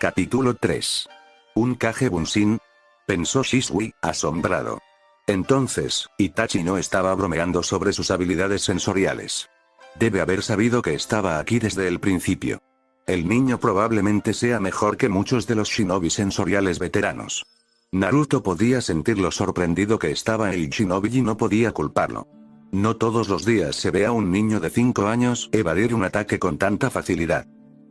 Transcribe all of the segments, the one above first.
Capítulo 3. ¿Un Kage Bunshin? Pensó Shisui, asombrado. Entonces, Itachi no estaba bromeando sobre sus habilidades sensoriales. Debe haber sabido que estaba aquí desde el principio. El niño probablemente sea mejor que muchos de los shinobi sensoriales veteranos. Naruto podía sentir lo sorprendido que estaba el shinobi y no podía culparlo. No todos los días se ve a un niño de 5 años evadir un ataque con tanta facilidad.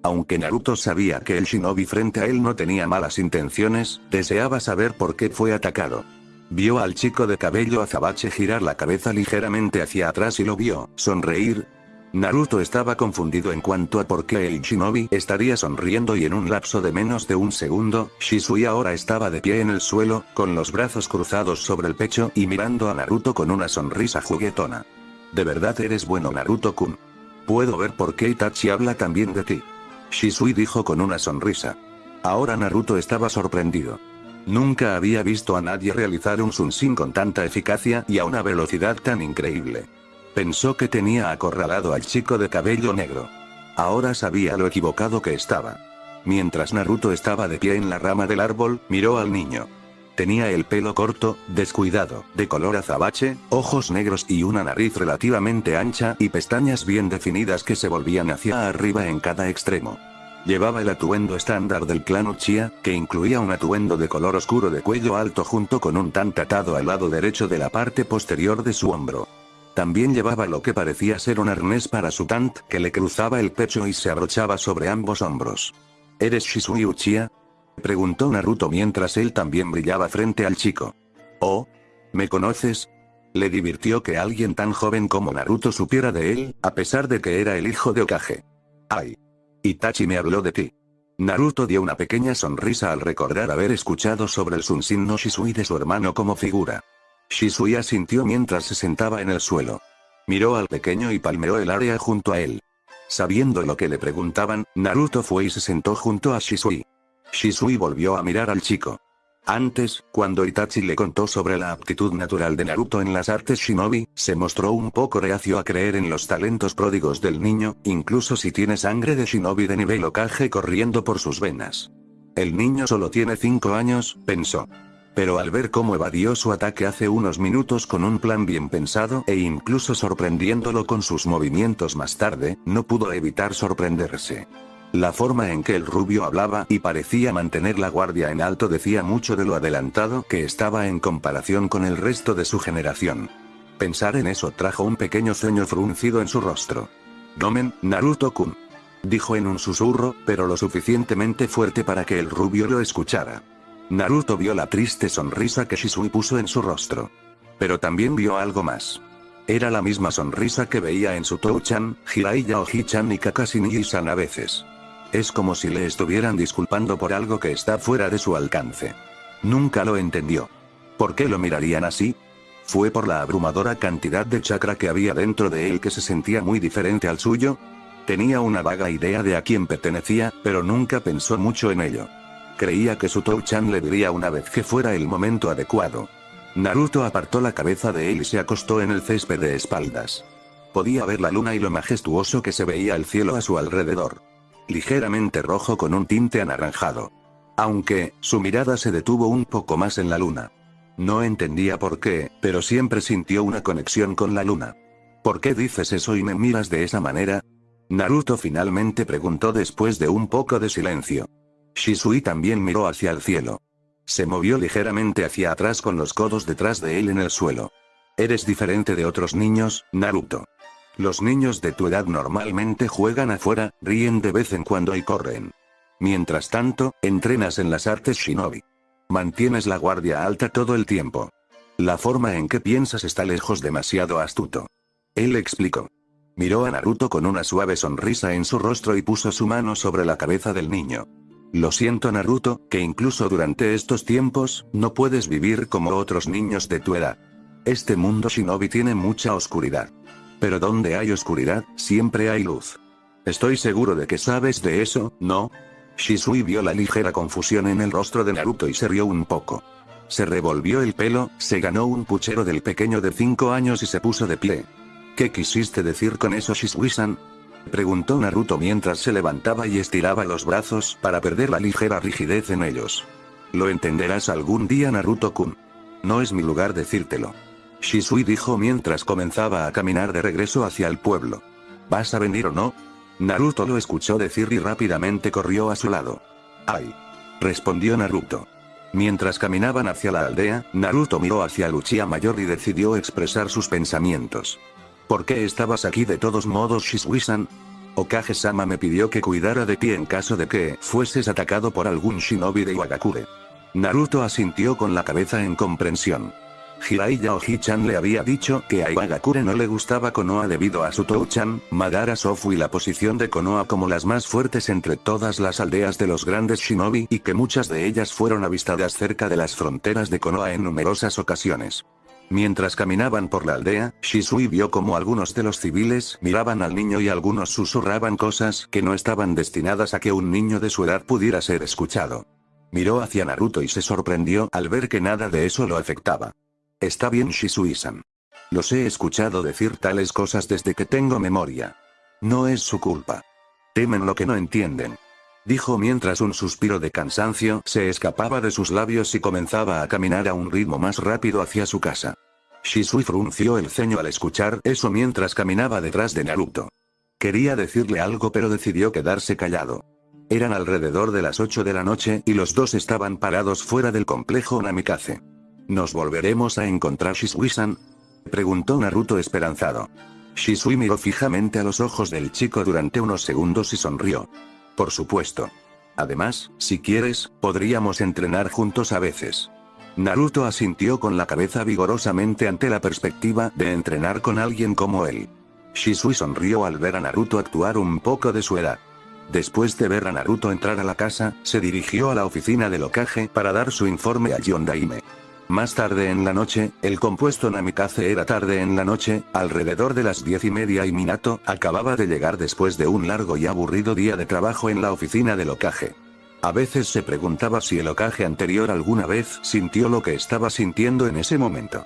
Aunque Naruto sabía que el shinobi frente a él no tenía malas intenciones, deseaba saber por qué fue atacado. Vio al chico de cabello azabache girar la cabeza ligeramente hacia atrás y lo vio, sonreír. Naruto estaba confundido en cuanto a por qué el shinobi estaría sonriendo y en un lapso de menos de un segundo, Shisui ahora estaba de pie en el suelo, con los brazos cruzados sobre el pecho y mirando a Naruto con una sonrisa juguetona. De verdad eres bueno Naruto-kun. Puedo ver por qué Itachi habla también de ti. Shisui dijo con una sonrisa. Ahora Naruto estaba sorprendido. Nunca había visto a nadie realizar un Sunshin con tanta eficacia y a una velocidad tan increíble. Pensó que tenía acorralado al chico de cabello negro. Ahora sabía lo equivocado que estaba. Mientras Naruto estaba de pie en la rama del árbol, miró al niño. Tenía el pelo corto, descuidado, de color azabache, ojos negros y una nariz relativamente ancha y pestañas bien definidas que se volvían hacia arriba en cada extremo. Llevaba el atuendo estándar del clan Uchiha, que incluía un atuendo de color oscuro de cuello alto junto con un tan atado al lado derecho de la parte posterior de su hombro. También llevaba lo que parecía ser un arnés para su tant que le cruzaba el pecho y se abrochaba sobre ambos hombros. ¿Eres Shisui Uchiha? Preguntó Naruto mientras él también brillaba frente al chico. ¿Oh? ¿Me conoces? Le divirtió que alguien tan joven como Naruto supiera de él, a pesar de que era el hijo de Okage. ¡Ay! Itachi me habló de ti. Naruto dio una pequeña sonrisa al recordar haber escuchado sobre el Sunshin no Shisui de su hermano como figura. Shisui asintió mientras se sentaba en el suelo. Miró al pequeño y palmeó el área junto a él. Sabiendo lo que le preguntaban, Naruto fue y se sentó junto a Shisui. Shisui volvió a mirar al chico. Antes, cuando Itachi le contó sobre la aptitud natural de Naruto en las artes shinobi, se mostró un poco reacio a creer en los talentos pródigos del niño, incluso si tiene sangre de shinobi de nivel Okage corriendo por sus venas. El niño solo tiene 5 años, pensó. Pero al ver cómo evadió su ataque hace unos minutos con un plan bien pensado e incluso sorprendiéndolo con sus movimientos más tarde, no pudo evitar sorprenderse. La forma en que el rubio hablaba y parecía mantener la guardia en alto decía mucho de lo adelantado que estaba en comparación con el resto de su generación. Pensar en eso trajo un pequeño ceño fruncido en su rostro. Nomen, Naruto-kun. Dijo en un susurro, pero lo suficientemente fuerte para que el rubio lo escuchara. Naruto vio la triste sonrisa que Shisui puso en su rostro. Pero también vio algo más. Era la misma sonrisa que veía en su Touchan, Jiraiya o Hichan y Kakashi Nijisan a veces. Es como si le estuvieran disculpando por algo que está fuera de su alcance. Nunca lo entendió. ¿Por qué lo mirarían así? ¿Fue por la abrumadora cantidad de chakra que había dentro de él que se sentía muy diferente al suyo? Tenía una vaga idea de a quién pertenecía, pero nunca pensó mucho en ello. Creía que su Touchan le diría una vez que fuera el momento adecuado. Naruto apartó la cabeza de él y se acostó en el césped de espaldas. Podía ver la luna y lo majestuoso que se veía el cielo a su alrededor ligeramente rojo con un tinte anaranjado. Aunque, su mirada se detuvo un poco más en la luna. No entendía por qué, pero siempre sintió una conexión con la luna. ¿Por qué dices eso y me miras de esa manera? Naruto finalmente preguntó después de un poco de silencio. Shisui también miró hacia el cielo. Se movió ligeramente hacia atrás con los codos detrás de él en el suelo. Eres diferente de otros niños, Naruto. Los niños de tu edad normalmente juegan afuera, ríen de vez en cuando y corren. Mientras tanto, entrenas en las artes shinobi. Mantienes la guardia alta todo el tiempo. La forma en que piensas está lejos demasiado astuto. Él explicó. Miró a Naruto con una suave sonrisa en su rostro y puso su mano sobre la cabeza del niño. Lo siento Naruto, que incluso durante estos tiempos, no puedes vivir como otros niños de tu edad. Este mundo shinobi tiene mucha oscuridad. Pero donde hay oscuridad, siempre hay luz. Estoy seguro de que sabes de eso, ¿no? Shisui vio la ligera confusión en el rostro de Naruto y se rió un poco. Se revolvió el pelo, se ganó un puchero del pequeño de 5 años y se puso de pie. ¿Qué quisiste decir con eso Shisui-san? Preguntó Naruto mientras se levantaba y estiraba los brazos para perder la ligera rigidez en ellos. Lo entenderás algún día Naruto-kun. No es mi lugar decírtelo. Shisui dijo mientras comenzaba a caminar de regreso hacia el pueblo. ¿Vas a venir o no? Naruto lo escuchó decir y rápidamente corrió a su lado. ¡Ay! Respondió Naruto. Mientras caminaban hacia la aldea, Naruto miró hacia Luchia Mayor y decidió expresar sus pensamientos. ¿Por qué estabas aquí de todos modos Shisui-san? Okage-sama me pidió que cuidara de ti en caso de que fueses atacado por algún shinobi de Iwagakure. Naruto asintió con la cabeza en comprensión. Hirai Yaohi-chan le había dicho que a Iwagakure no le gustaba Konoha debido a su Touchan, Madara Sofu y la posición de Konoha como las más fuertes entre todas las aldeas de los grandes shinobi y que muchas de ellas fueron avistadas cerca de las fronteras de Konoha en numerosas ocasiones. Mientras caminaban por la aldea, Shisui vio como algunos de los civiles miraban al niño y algunos susurraban cosas que no estaban destinadas a que un niño de su edad pudiera ser escuchado. Miró hacia Naruto y se sorprendió al ver que nada de eso lo afectaba. Está bien Shisui-san. Los he escuchado decir tales cosas desde que tengo memoria. No es su culpa. Temen lo que no entienden. Dijo mientras un suspiro de cansancio se escapaba de sus labios y comenzaba a caminar a un ritmo más rápido hacia su casa. Shisui frunció el ceño al escuchar eso mientras caminaba detrás de Naruto. Quería decirle algo pero decidió quedarse callado. Eran alrededor de las 8 de la noche y los dos estaban parados fuera del complejo Namikaze. ¿Nos volveremos a encontrar Shisui-san? Preguntó Naruto esperanzado. Shisui miró fijamente a los ojos del chico durante unos segundos y sonrió. Por supuesto. Además, si quieres, podríamos entrenar juntos a veces. Naruto asintió con la cabeza vigorosamente ante la perspectiva de entrenar con alguien como él. Shisui sonrió al ver a Naruto actuar un poco de su edad. Después de ver a Naruto entrar a la casa, se dirigió a la oficina del Okage para dar su informe a Yondaime. Más tarde en la noche, el compuesto Namikaze era tarde en la noche, alrededor de las diez y media y Minato acababa de llegar después de un largo y aburrido día de trabajo en la oficina del Okage. A veces se preguntaba si el Okage anterior alguna vez sintió lo que estaba sintiendo en ese momento.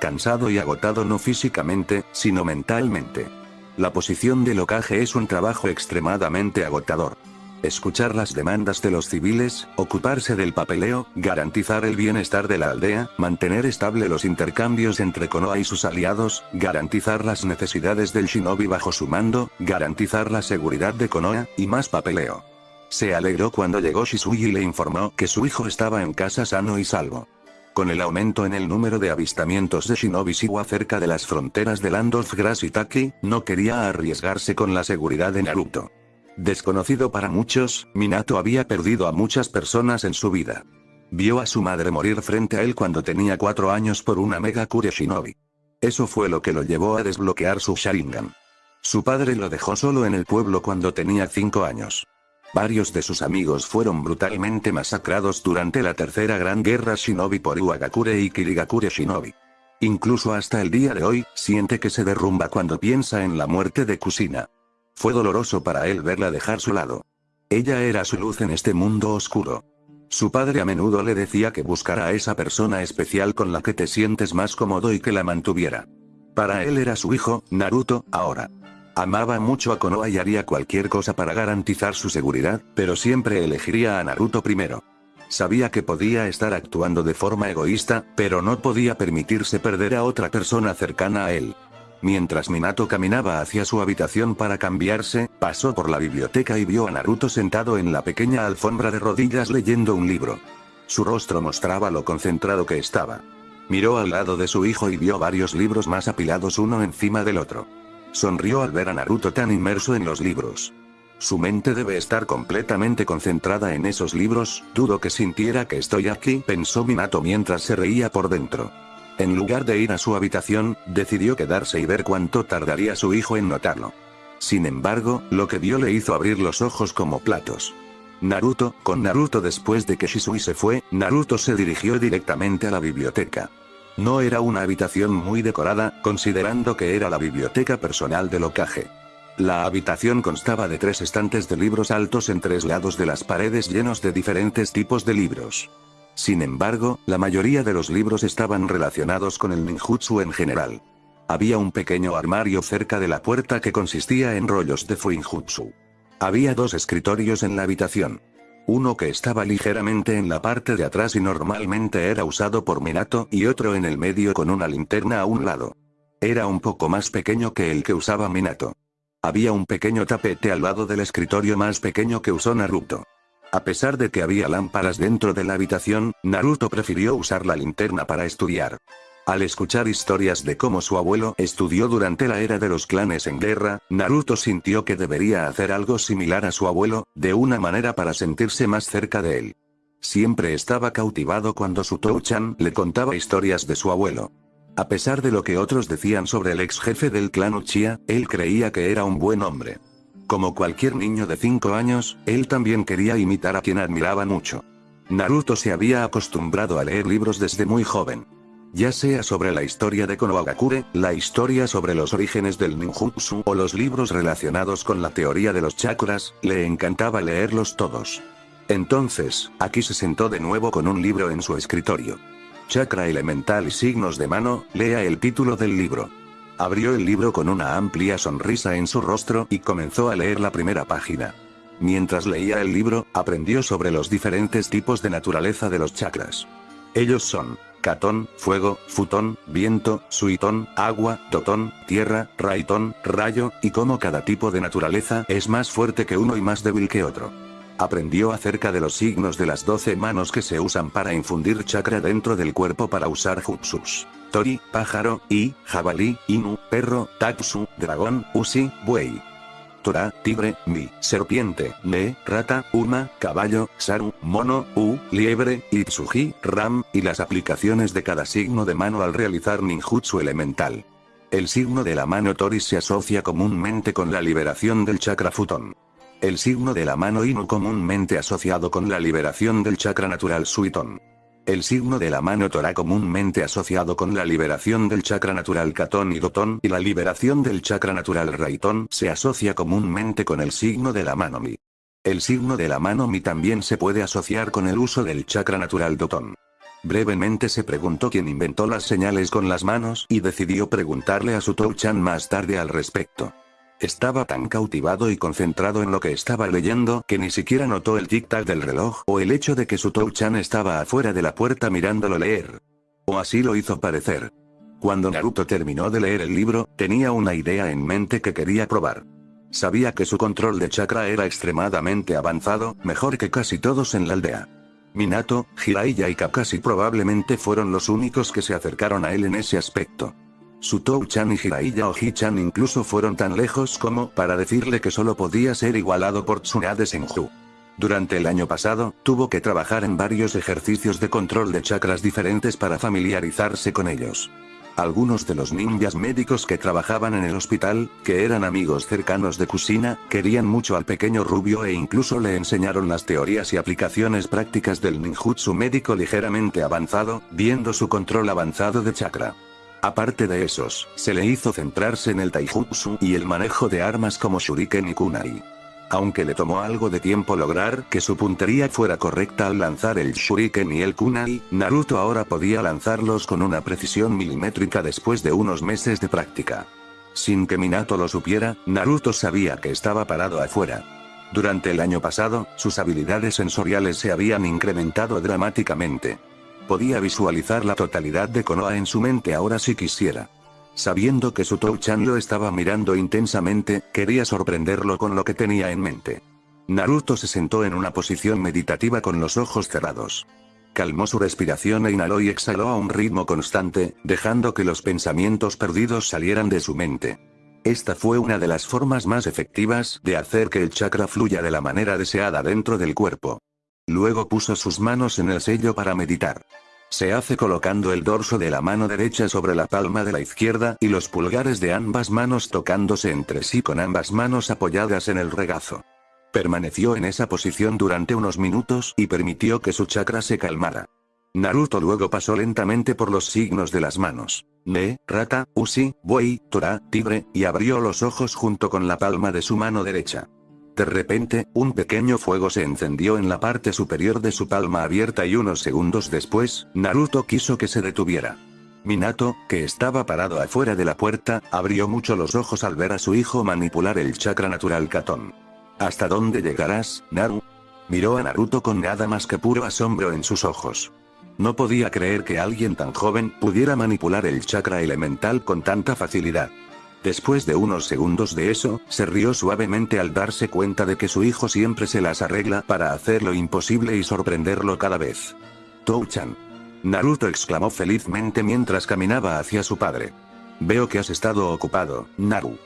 Cansado y agotado no físicamente, sino mentalmente. La posición del Okage es un trabajo extremadamente agotador escuchar las demandas de los civiles, ocuparse del papeleo, garantizar el bienestar de la aldea, mantener estable los intercambios entre Konoha y sus aliados, garantizar las necesidades del shinobi bajo su mando, garantizar la seguridad de Konoha, y más papeleo. Se alegró cuando llegó Shisui y le informó que su hijo estaba en casa sano y salvo. Con el aumento en el número de avistamientos de Shinobi Shiwa cerca de las fronteras de Landolf Grass y Taki, no quería arriesgarse con la seguridad de Naruto. Desconocido para muchos, Minato había perdido a muchas personas en su vida. Vio a su madre morir frente a él cuando tenía cuatro años por una Mega Kure Shinobi. Eso fue lo que lo llevó a desbloquear su Sharingan. Su padre lo dejó solo en el pueblo cuando tenía cinco años. Varios de sus amigos fueron brutalmente masacrados durante la tercera gran guerra Shinobi por Uagakure y Kirigakure Shinobi. Incluso hasta el día de hoy, siente que se derrumba cuando piensa en la muerte de Kusina. Fue doloroso para él verla dejar su lado. Ella era su luz en este mundo oscuro. Su padre a menudo le decía que buscara a esa persona especial con la que te sientes más cómodo y que la mantuviera. Para él era su hijo, Naruto, ahora. Amaba mucho a Konoha y haría cualquier cosa para garantizar su seguridad, pero siempre elegiría a Naruto primero. Sabía que podía estar actuando de forma egoísta, pero no podía permitirse perder a otra persona cercana a él. Mientras Minato caminaba hacia su habitación para cambiarse, pasó por la biblioteca y vio a Naruto sentado en la pequeña alfombra de rodillas leyendo un libro. Su rostro mostraba lo concentrado que estaba. Miró al lado de su hijo y vio varios libros más apilados uno encima del otro. Sonrió al ver a Naruto tan inmerso en los libros. Su mente debe estar completamente concentrada en esos libros, dudo que sintiera que estoy aquí, pensó Minato mientras se reía por dentro. En lugar de ir a su habitación, decidió quedarse y ver cuánto tardaría su hijo en notarlo. Sin embargo, lo que vio le hizo abrir los ojos como platos. Naruto, con Naruto después de que Shisui se fue, Naruto se dirigió directamente a la biblioteca. No era una habitación muy decorada, considerando que era la biblioteca personal del Okage. La habitación constaba de tres estantes de libros altos en tres lados de las paredes llenos de diferentes tipos de libros. Sin embargo, la mayoría de los libros estaban relacionados con el ninjutsu en general. Había un pequeño armario cerca de la puerta que consistía en rollos de fuinjutsu. Había dos escritorios en la habitación. Uno que estaba ligeramente en la parte de atrás y normalmente era usado por Minato y otro en el medio con una linterna a un lado. Era un poco más pequeño que el que usaba Minato. Había un pequeño tapete al lado del escritorio más pequeño que usó Naruto. A pesar de que había lámparas dentro de la habitación, Naruto prefirió usar la linterna para estudiar. Al escuchar historias de cómo su abuelo estudió durante la era de los clanes en guerra, Naruto sintió que debería hacer algo similar a su abuelo, de una manera para sentirse más cerca de él. Siempre estaba cautivado cuando su Touchan le contaba historias de su abuelo. A pesar de lo que otros decían sobre el ex jefe del clan Uchiha, él creía que era un buen hombre. Como cualquier niño de 5 años, él también quería imitar a quien admiraba mucho. Naruto se había acostumbrado a leer libros desde muy joven. Ya sea sobre la historia de Konohagakure, la historia sobre los orígenes del ninjutsu o los libros relacionados con la teoría de los chakras, le encantaba leerlos todos. Entonces, aquí se sentó de nuevo con un libro en su escritorio. Chakra elemental y signos de mano, lea el título del libro. Abrió el libro con una amplia sonrisa en su rostro y comenzó a leer la primera página. Mientras leía el libro, aprendió sobre los diferentes tipos de naturaleza de los chakras. Ellos son, Catón, fuego, futón, viento, suitón, agua, totón, tierra, raitón, rayo, y cómo cada tipo de naturaleza es más fuerte que uno y más débil que otro. Aprendió acerca de los signos de las 12 manos que se usan para infundir chakra dentro del cuerpo para usar jutsus. Tori, pájaro, y, jabalí, inu, perro, tatsu, dragón, usi, buey. Tora, tigre, mi, serpiente, le, rata, uma, caballo, saru, mono, u, liebre, itsuji, ram, y las aplicaciones de cada signo de mano al realizar ninjutsu elemental. El signo de la mano Tori se asocia comúnmente con la liberación del chakra futón. El signo de la mano Inu comúnmente asociado con la liberación del chakra natural Suiton. El signo de la mano Torah comúnmente asociado con la liberación del chakra natural Catón y Dotón y la liberación del chakra natural Raitón se asocia comúnmente con el signo de la mano Mi. El signo de la mano Mi también se puede asociar con el uso del chakra natural Dotón. Brevemente se preguntó quién inventó las señales con las manos y decidió preguntarle a su Touchan más tarde al respecto. Estaba tan cautivado y concentrado en lo que estaba leyendo que ni siquiera notó el tic-tac del reloj o el hecho de que su Touchan estaba afuera de la puerta mirándolo leer. O así lo hizo parecer. Cuando Naruto terminó de leer el libro, tenía una idea en mente que quería probar. Sabía que su control de chakra era extremadamente avanzado, mejor que casi todos en la aldea. Minato, Jiraiya y Kakashi probablemente fueron los únicos que se acercaron a él en ese aspecto. Sutou-chan y Jiraiya Oji-chan incluso fueron tan lejos como para decirle que solo podía ser igualado por Tsunade Senju. Durante el año pasado, tuvo que trabajar en varios ejercicios de control de chakras diferentes para familiarizarse con ellos. Algunos de los ninjas médicos que trabajaban en el hospital, que eran amigos cercanos de Kusina, querían mucho al pequeño rubio e incluso le enseñaron las teorías y aplicaciones prácticas del ninjutsu médico ligeramente avanzado, viendo su control avanzado de chakra. Aparte de esos, se le hizo centrarse en el taijutsu y el manejo de armas como shuriken y kunai. Aunque le tomó algo de tiempo lograr que su puntería fuera correcta al lanzar el shuriken y el kunai, Naruto ahora podía lanzarlos con una precisión milimétrica después de unos meses de práctica. Sin que Minato lo supiera, Naruto sabía que estaba parado afuera. Durante el año pasado, sus habilidades sensoriales se habían incrementado dramáticamente. Podía visualizar la totalidad de Konoha en su mente ahora si quisiera. Sabiendo que su Touchan lo estaba mirando intensamente, quería sorprenderlo con lo que tenía en mente. Naruto se sentó en una posición meditativa con los ojos cerrados. Calmó su respiración e inhaló y exhaló a un ritmo constante, dejando que los pensamientos perdidos salieran de su mente. Esta fue una de las formas más efectivas de hacer que el chakra fluya de la manera deseada dentro del cuerpo. Luego puso sus manos en el sello para meditar. Se hace colocando el dorso de la mano derecha sobre la palma de la izquierda y los pulgares de ambas manos tocándose entre sí con ambas manos apoyadas en el regazo. Permaneció en esa posición durante unos minutos y permitió que su chakra se calmara. Naruto luego pasó lentamente por los signos de las manos. Ne, rata, usi, buey, tora, tigre, y abrió los ojos junto con la palma de su mano derecha. De repente, un pequeño fuego se encendió en la parte superior de su palma abierta y unos segundos después, Naruto quiso que se detuviera. Minato, que estaba parado afuera de la puerta, abrió mucho los ojos al ver a su hijo manipular el chakra natural Katon. ¿Hasta dónde llegarás, Naru? Miró a Naruto con nada más que puro asombro en sus ojos. No podía creer que alguien tan joven pudiera manipular el chakra elemental con tanta facilidad. Después de unos segundos de eso, se rió suavemente al darse cuenta de que su hijo siempre se las arregla para hacer lo imposible y sorprenderlo cada vez. Touchan. Naruto exclamó felizmente mientras caminaba hacia su padre. Veo que has estado ocupado, Naru.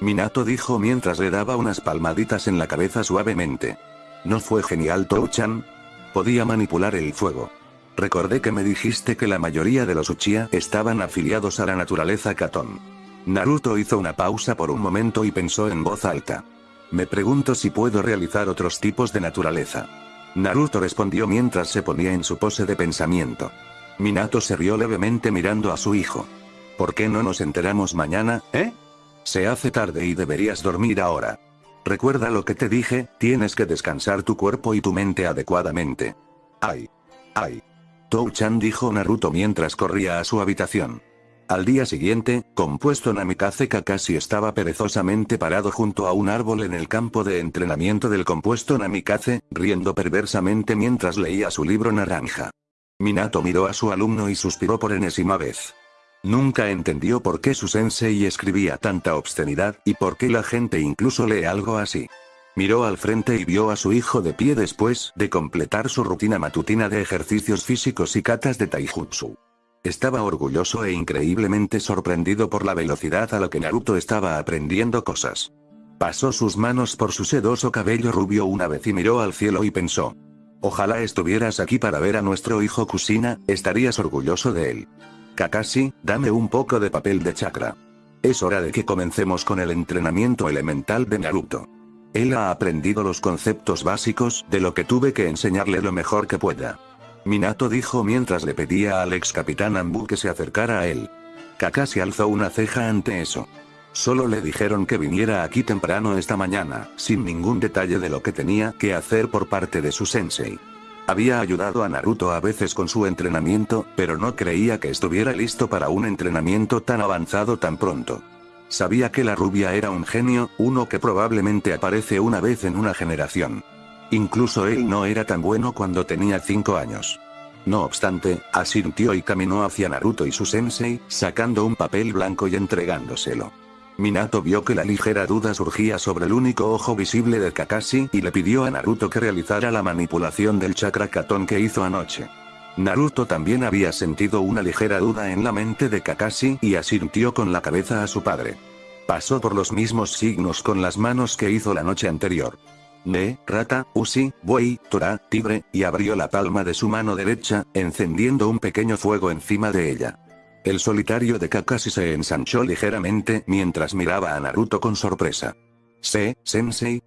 Minato dijo mientras le daba unas palmaditas en la cabeza suavemente. ¿No fue genial Touchan? Podía manipular el fuego. Recordé que me dijiste que la mayoría de los Uchiha estaban afiliados a la naturaleza Katon. Naruto hizo una pausa por un momento y pensó en voz alta. Me pregunto si puedo realizar otros tipos de naturaleza. Naruto respondió mientras se ponía en su pose de pensamiento. Minato se rió levemente mirando a su hijo. ¿Por qué no nos enteramos mañana, eh? Se hace tarde y deberías dormir ahora. Recuerda lo que te dije, tienes que descansar tu cuerpo y tu mente adecuadamente. Ay. Ay. Tou-chan dijo Naruto mientras corría a su habitación. Al día siguiente, compuesto Namikaze Kakashi estaba perezosamente parado junto a un árbol en el campo de entrenamiento del compuesto Namikaze, riendo perversamente mientras leía su libro naranja. Minato miró a su alumno y suspiró por enésima vez. Nunca entendió por qué su sensei escribía tanta obscenidad y por qué la gente incluso lee algo así. Miró al frente y vio a su hijo de pie después de completar su rutina matutina de ejercicios físicos y katas de taijutsu. Estaba orgulloso e increíblemente sorprendido por la velocidad a la que Naruto estaba aprendiendo cosas. Pasó sus manos por su sedoso cabello rubio una vez y miró al cielo y pensó. Ojalá estuvieras aquí para ver a nuestro hijo Kusina, estarías orgulloso de él. Kakashi, dame un poco de papel de chakra. Es hora de que comencemos con el entrenamiento elemental de Naruto. Él ha aprendido los conceptos básicos, de lo que tuve que enseñarle lo mejor que pueda. Minato dijo mientras le pedía al ex capitán Ambu que se acercara a él. Kakashi alzó una ceja ante eso. Solo le dijeron que viniera aquí temprano esta mañana, sin ningún detalle de lo que tenía que hacer por parte de su sensei. Había ayudado a Naruto a veces con su entrenamiento, pero no creía que estuviera listo para un entrenamiento tan avanzado tan pronto. Sabía que la rubia era un genio, uno que probablemente aparece una vez en una generación. Incluso él no era tan bueno cuando tenía 5 años. No obstante, asintió y caminó hacia Naruto y su sensei, sacando un papel blanco y entregándoselo. Minato vio que la ligera duda surgía sobre el único ojo visible de Kakashi y le pidió a Naruto que realizara la manipulación del chakra Katon que hizo anoche. Naruto también había sentido una ligera duda en la mente de Kakashi y asintió con la cabeza a su padre. Pasó por los mismos signos con las manos que hizo la noche anterior. Ne, rata, usi, buey, tora, tigre, y abrió la palma de su mano derecha, encendiendo un pequeño fuego encima de ella. El solitario de Kakashi se ensanchó ligeramente mientras miraba a Naruto con sorpresa. ¿Se, sensei?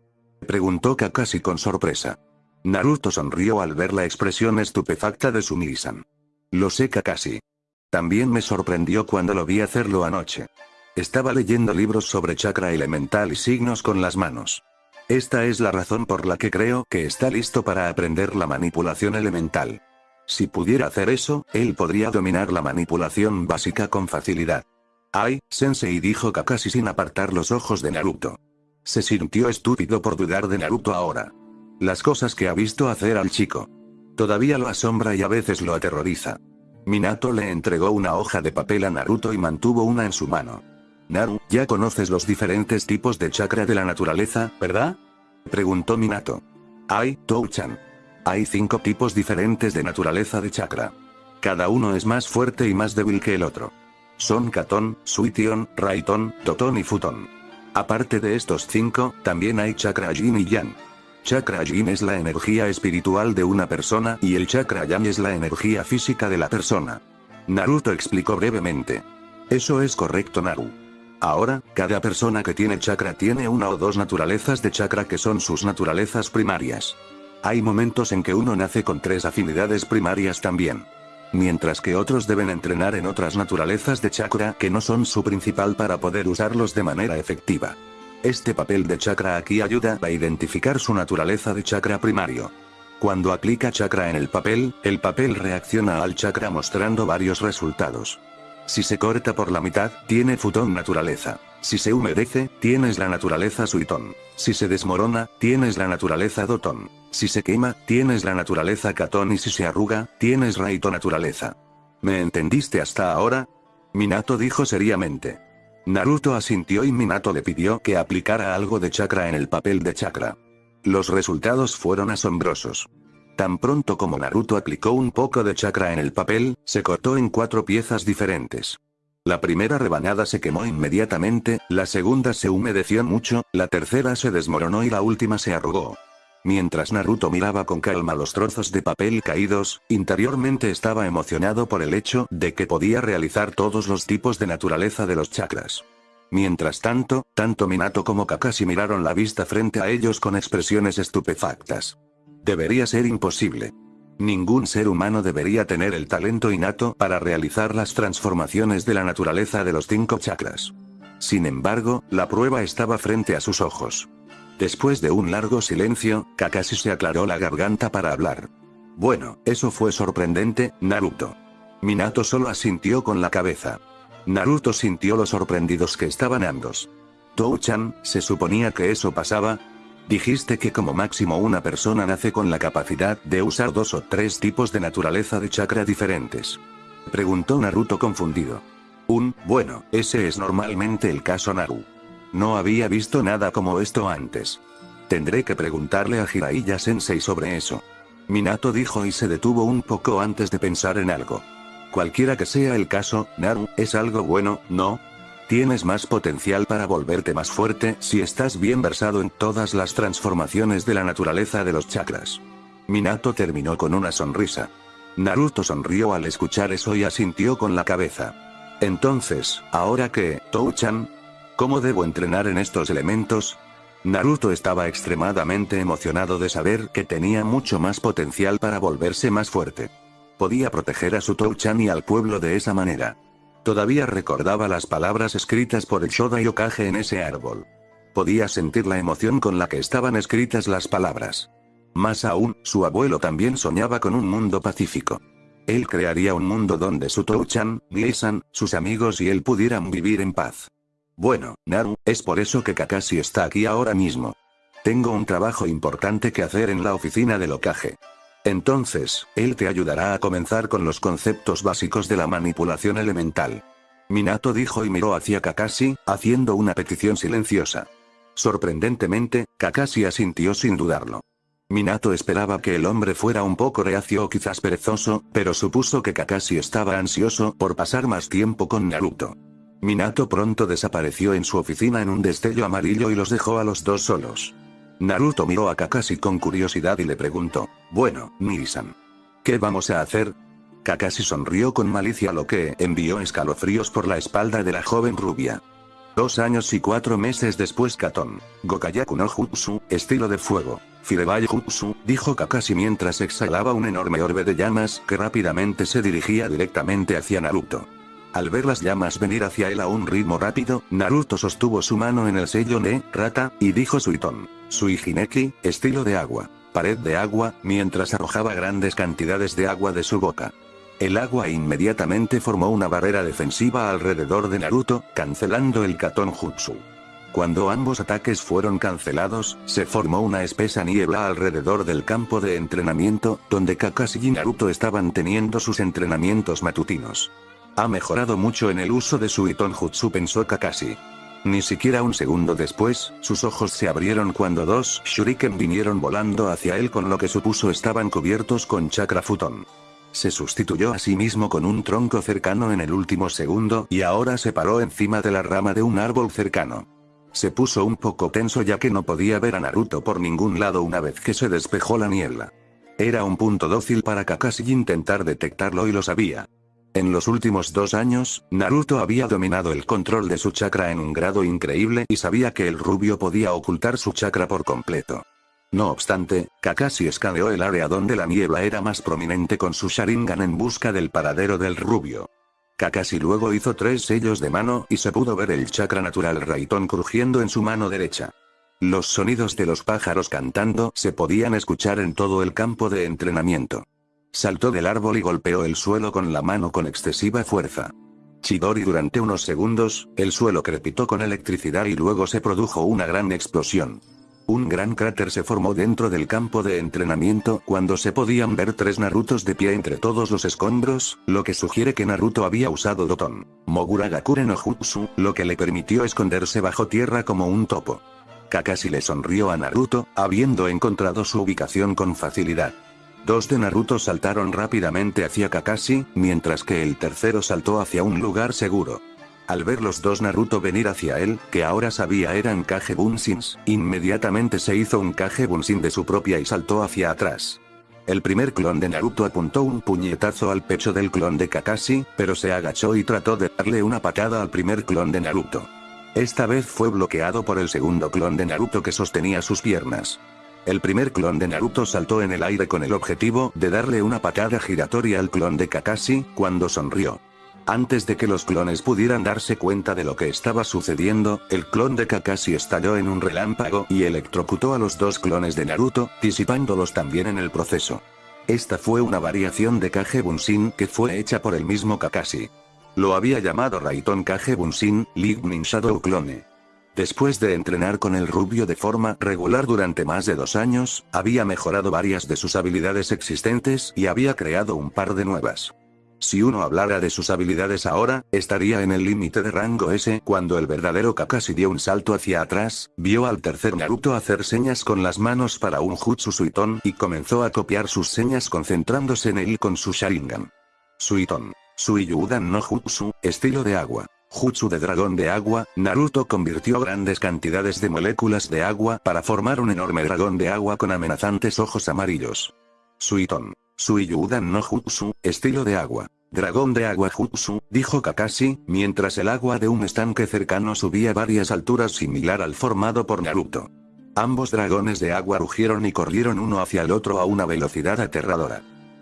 Preguntó Kakashi con sorpresa. Naruto sonrió al ver la expresión estupefacta de su Nisan. Lo sé Kakashi. También me sorprendió cuando lo vi hacerlo anoche. Estaba leyendo libros sobre chakra elemental y signos con las manos. Esta es la razón por la que creo que está listo para aprender la manipulación elemental. Si pudiera hacer eso, él podría dominar la manipulación básica con facilidad. Ay, sensei dijo Kakashi sin apartar los ojos de Naruto. Se sintió estúpido por dudar de Naruto ahora. Las cosas que ha visto hacer al chico. Todavía lo asombra y a veces lo aterroriza. Minato le entregó una hoja de papel a Naruto y mantuvo una en su mano. Naru, ya conoces los diferentes tipos de chakra de la naturaleza, ¿verdad? Preguntó Minato. Ay, Touchan. Hay cinco tipos diferentes de naturaleza de chakra. Cada uno es más fuerte y más débil que el otro. Son Katon, Suition, Raiton, Toton y Futon. Aparte de estos cinco, también hay chakra Yin y Yang. Chakra Yin es la energía espiritual de una persona y el chakra Yang es la energía física de la persona. Naruto explicó brevemente. Eso es correcto Naru. Ahora, cada persona que tiene chakra tiene una o dos naturalezas de chakra que son sus naturalezas primarias. Hay momentos en que uno nace con tres afinidades primarias también. Mientras que otros deben entrenar en otras naturalezas de chakra que no son su principal para poder usarlos de manera efectiva. Este papel de chakra aquí ayuda a identificar su naturaleza de chakra primario. Cuando aplica chakra en el papel, el papel reacciona al chakra mostrando varios resultados. Si se corta por la mitad, tiene futón naturaleza. Si se humedece, tienes la naturaleza suitón. Si se desmorona, tienes la naturaleza dotón. Si se quema, tienes la naturaleza catón y si se arruga, tienes raito naturaleza. ¿Me entendiste hasta ahora? Minato dijo seriamente. Naruto asintió y Minato le pidió que aplicara algo de chakra en el papel de chakra. Los resultados fueron asombrosos. Tan pronto como Naruto aplicó un poco de chakra en el papel, se cortó en cuatro piezas diferentes. La primera rebanada se quemó inmediatamente, la segunda se humedeció mucho, la tercera se desmoronó y la última se arrugó. Mientras Naruto miraba con calma los trozos de papel caídos, interiormente estaba emocionado por el hecho de que podía realizar todos los tipos de naturaleza de los chakras. Mientras tanto, tanto Minato como Kakashi miraron la vista frente a ellos con expresiones estupefactas. Debería ser imposible. Ningún ser humano debería tener el talento innato para realizar las transformaciones de la naturaleza de los cinco chakras. Sin embargo, la prueba estaba frente a sus ojos. Después de un largo silencio, Kakashi se aclaró la garganta para hablar. Bueno, eso fue sorprendente, Naruto. Minato solo asintió con la cabeza. Naruto sintió lo sorprendidos que estaban ambos. Tou-chan, ¿se suponía que eso pasaba? Dijiste que como máximo una persona nace con la capacidad de usar dos o tres tipos de naturaleza de chakra diferentes. Preguntó Naruto confundido. Un, bueno, ese es normalmente el caso Naru. No había visto nada como esto antes. Tendré que preguntarle a Jiraiya Sensei sobre eso. Minato dijo y se detuvo un poco antes de pensar en algo. Cualquiera que sea el caso, Naru, es algo bueno, ¿no? Tienes más potencial para volverte más fuerte si estás bien versado en todas las transformaciones de la naturaleza de los chakras. Minato terminó con una sonrisa. Naruto sonrió al escuchar eso y asintió con la cabeza. Entonces, ahora que, Tou-chan, ¿cómo debo entrenar en estos elementos? Naruto estaba extremadamente emocionado de saber que tenía mucho más potencial para volverse más fuerte. Podía proteger a su Tou-chan y al pueblo de esa manera. Todavía recordaba las palabras escritas por el Shoda Yokage en ese árbol. Podía sentir la emoción con la que estaban escritas las palabras. Más aún, su abuelo también soñaba con un mundo pacífico. Él crearía un mundo donde su Touchan, sus amigos y él pudieran vivir en paz. Bueno, Naru, es por eso que Kakashi está aquí ahora mismo. Tengo un trabajo importante que hacer en la oficina del Okage. Entonces, él te ayudará a comenzar con los conceptos básicos de la manipulación elemental. Minato dijo y miró hacia Kakashi, haciendo una petición silenciosa. Sorprendentemente, Kakashi asintió sin dudarlo. Minato esperaba que el hombre fuera un poco reacio o quizás perezoso, pero supuso que Kakashi estaba ansioso por pasar más tiempo con Naruto. Minato pronto desapareció en su oficina en un destello amarillo y los dejó a los dos solos. Naruto miró a Kakashi con curiosidad y le preguntó, bueno, Nisan. ¿Qué vamos a hacer? Kakashi sonrió con malicia lo que envió escalofríos por la espalda de la joven rubia. Dos años y cuatro meses después Katon. Gokayaku no Jutsu, estilo de fuego. Firebai Jutsu, dijo Kakashi mientras exhalaba un enorme orbe de llamas que rápidamente se dirigía directamente hacia Naruto. Al ver las llamas venir hacia él a un ritmo rápido, Naruto sostuvo su mano en el sello de Rata, y dijo Suiton. Suijineki, estilo de agua. Pared de agua, mientras arrojaba grandes cantidades de agua de su boca. El agua inmediatamente formó una barrera defensiva alrededor de Naruto, cancelando el Katon Jutsu. Cuando ambos ataques fueron cancelados, se formó una espesa niebla alrededor del campo de entrenamiento, donde Kakashi y Naruto estaban teniendo sus entrenamientos matutinos. Ha mejorado mucho en el uso de su Iton Jutsu pensó Kakashi. Ni siquiera un segundo después, sus ojos se abrieron cuando dos shuriken vinieron volando hacia él con lo que supuso estaban cubiertos con chakra futón. Se sustituyó a sí mismo con un tronco cercano en el último segundo y ahora se paró encima de la rama de un árbol cercano. Se puso un poco tenso ya que no podía ver a Naruto por ningún lado una vez que se despejó la niebla. Era un punto dócil para Kakashi intentar detectarlo y lo sabía. En los últimos dos años, Naruto había dominado el control de su chakra en un grado increíble y sabía que el rubio podía ocultar su chakra por completo. No obstante, Kakashi escaneó el área donde la niebla era más prominente con su Sharingan en busca del paradero del rubio. Kakashi luego hizo tres sellos de mano y se pudo ver el chakra natural Raiton crujiendo en su mano derecha. Los sonidos de los pájaros cantando se podían escuchar en todo el campo de entrenamiento. Saltó del árbol y golpeó el suelo con la mano con excesiva fuerza. Chidori durante unos segundos, el suelo crepitó con electricidad y luego se produjo una gran explosión. Un gran cráter se formó dentro del campo de entrenamiento cuando se podían ver tres Narutos de pie entre todos los escombros, lo que sugiere que Naruto había usado Doton Mogura Gakure no Jutsu, lo que le permitió esconderse bajo tierra como un topo. Kakashi le sonrió a Naruto, habiendo encontrado su ubicación con facilidad. Dos de Naruto saltaron rápidamente hacia Kakashi, mientras que el tercero saltó hacia un lugar seguro. Al ver los dos Naruto venir hacia él, que ahora sabía eran Kage Bunshins, inmediatamente se hizo un Kage Bunshin de su propia y saltó hacia atrás. El primer clon de Naruto apuntó un puñetazo al pecho del clon de Kakashi, pero se agachó y trató de darle una patada al primer clon de Naruto. Esta vez fue bloqueado por el segundo clon de Naruto que sostenía sus piernas. El primer clon de Naruto saltó en el aire con el objetivo de darle una patada giratoria al clon de Kakashi, cuando sonrió. Antes de que los clones pudieran darse cuenta de lo que estaba sucediendo, el clon de Kakashi estalló en un relámpago y electrocutó a los dos clones de Naruto, disipándolos también en el proceso. Esta fue una variación de Kage Bunshin que fue hecha por el mismo Kakashi. Lo había llamado Raiton Kage Bunshin, Lightning Shadow Clone. Después de entrenar con el rubio de forma regular durante más de dos años, había mejorado varias de sus habilidades existentes y había creado un par de nuevas. Si uno hablara de sus habilidades ahora, estaría en el límite de rango S. Cuando el verdadero Kakashi dio un salto hacia atrás, vio al tercer Naruto hacer señas con las manos para un Jutsu Suiton y comenzó a copiar sus señas concentrándose en él con su Sharingan. Suiton. Suiyudan no Jutsu, estilo de agua. Jutsu de dragón de agua, Naruto convirtió grandes cantidades de moléculas de agua para formar un enorme dragón de agua con amenazantes ojos amarillos. Suiton. Suiyudan no Jutsu, estilo de agua. Dragón de agua Jutsu, dijo Kakashi, mientras el agua de un estanque cercano subía varias alturas similar al formado por Naruto. Ambos dragones de agua rugieron y corrieron uno hacia el otro a una velocidad aterradora.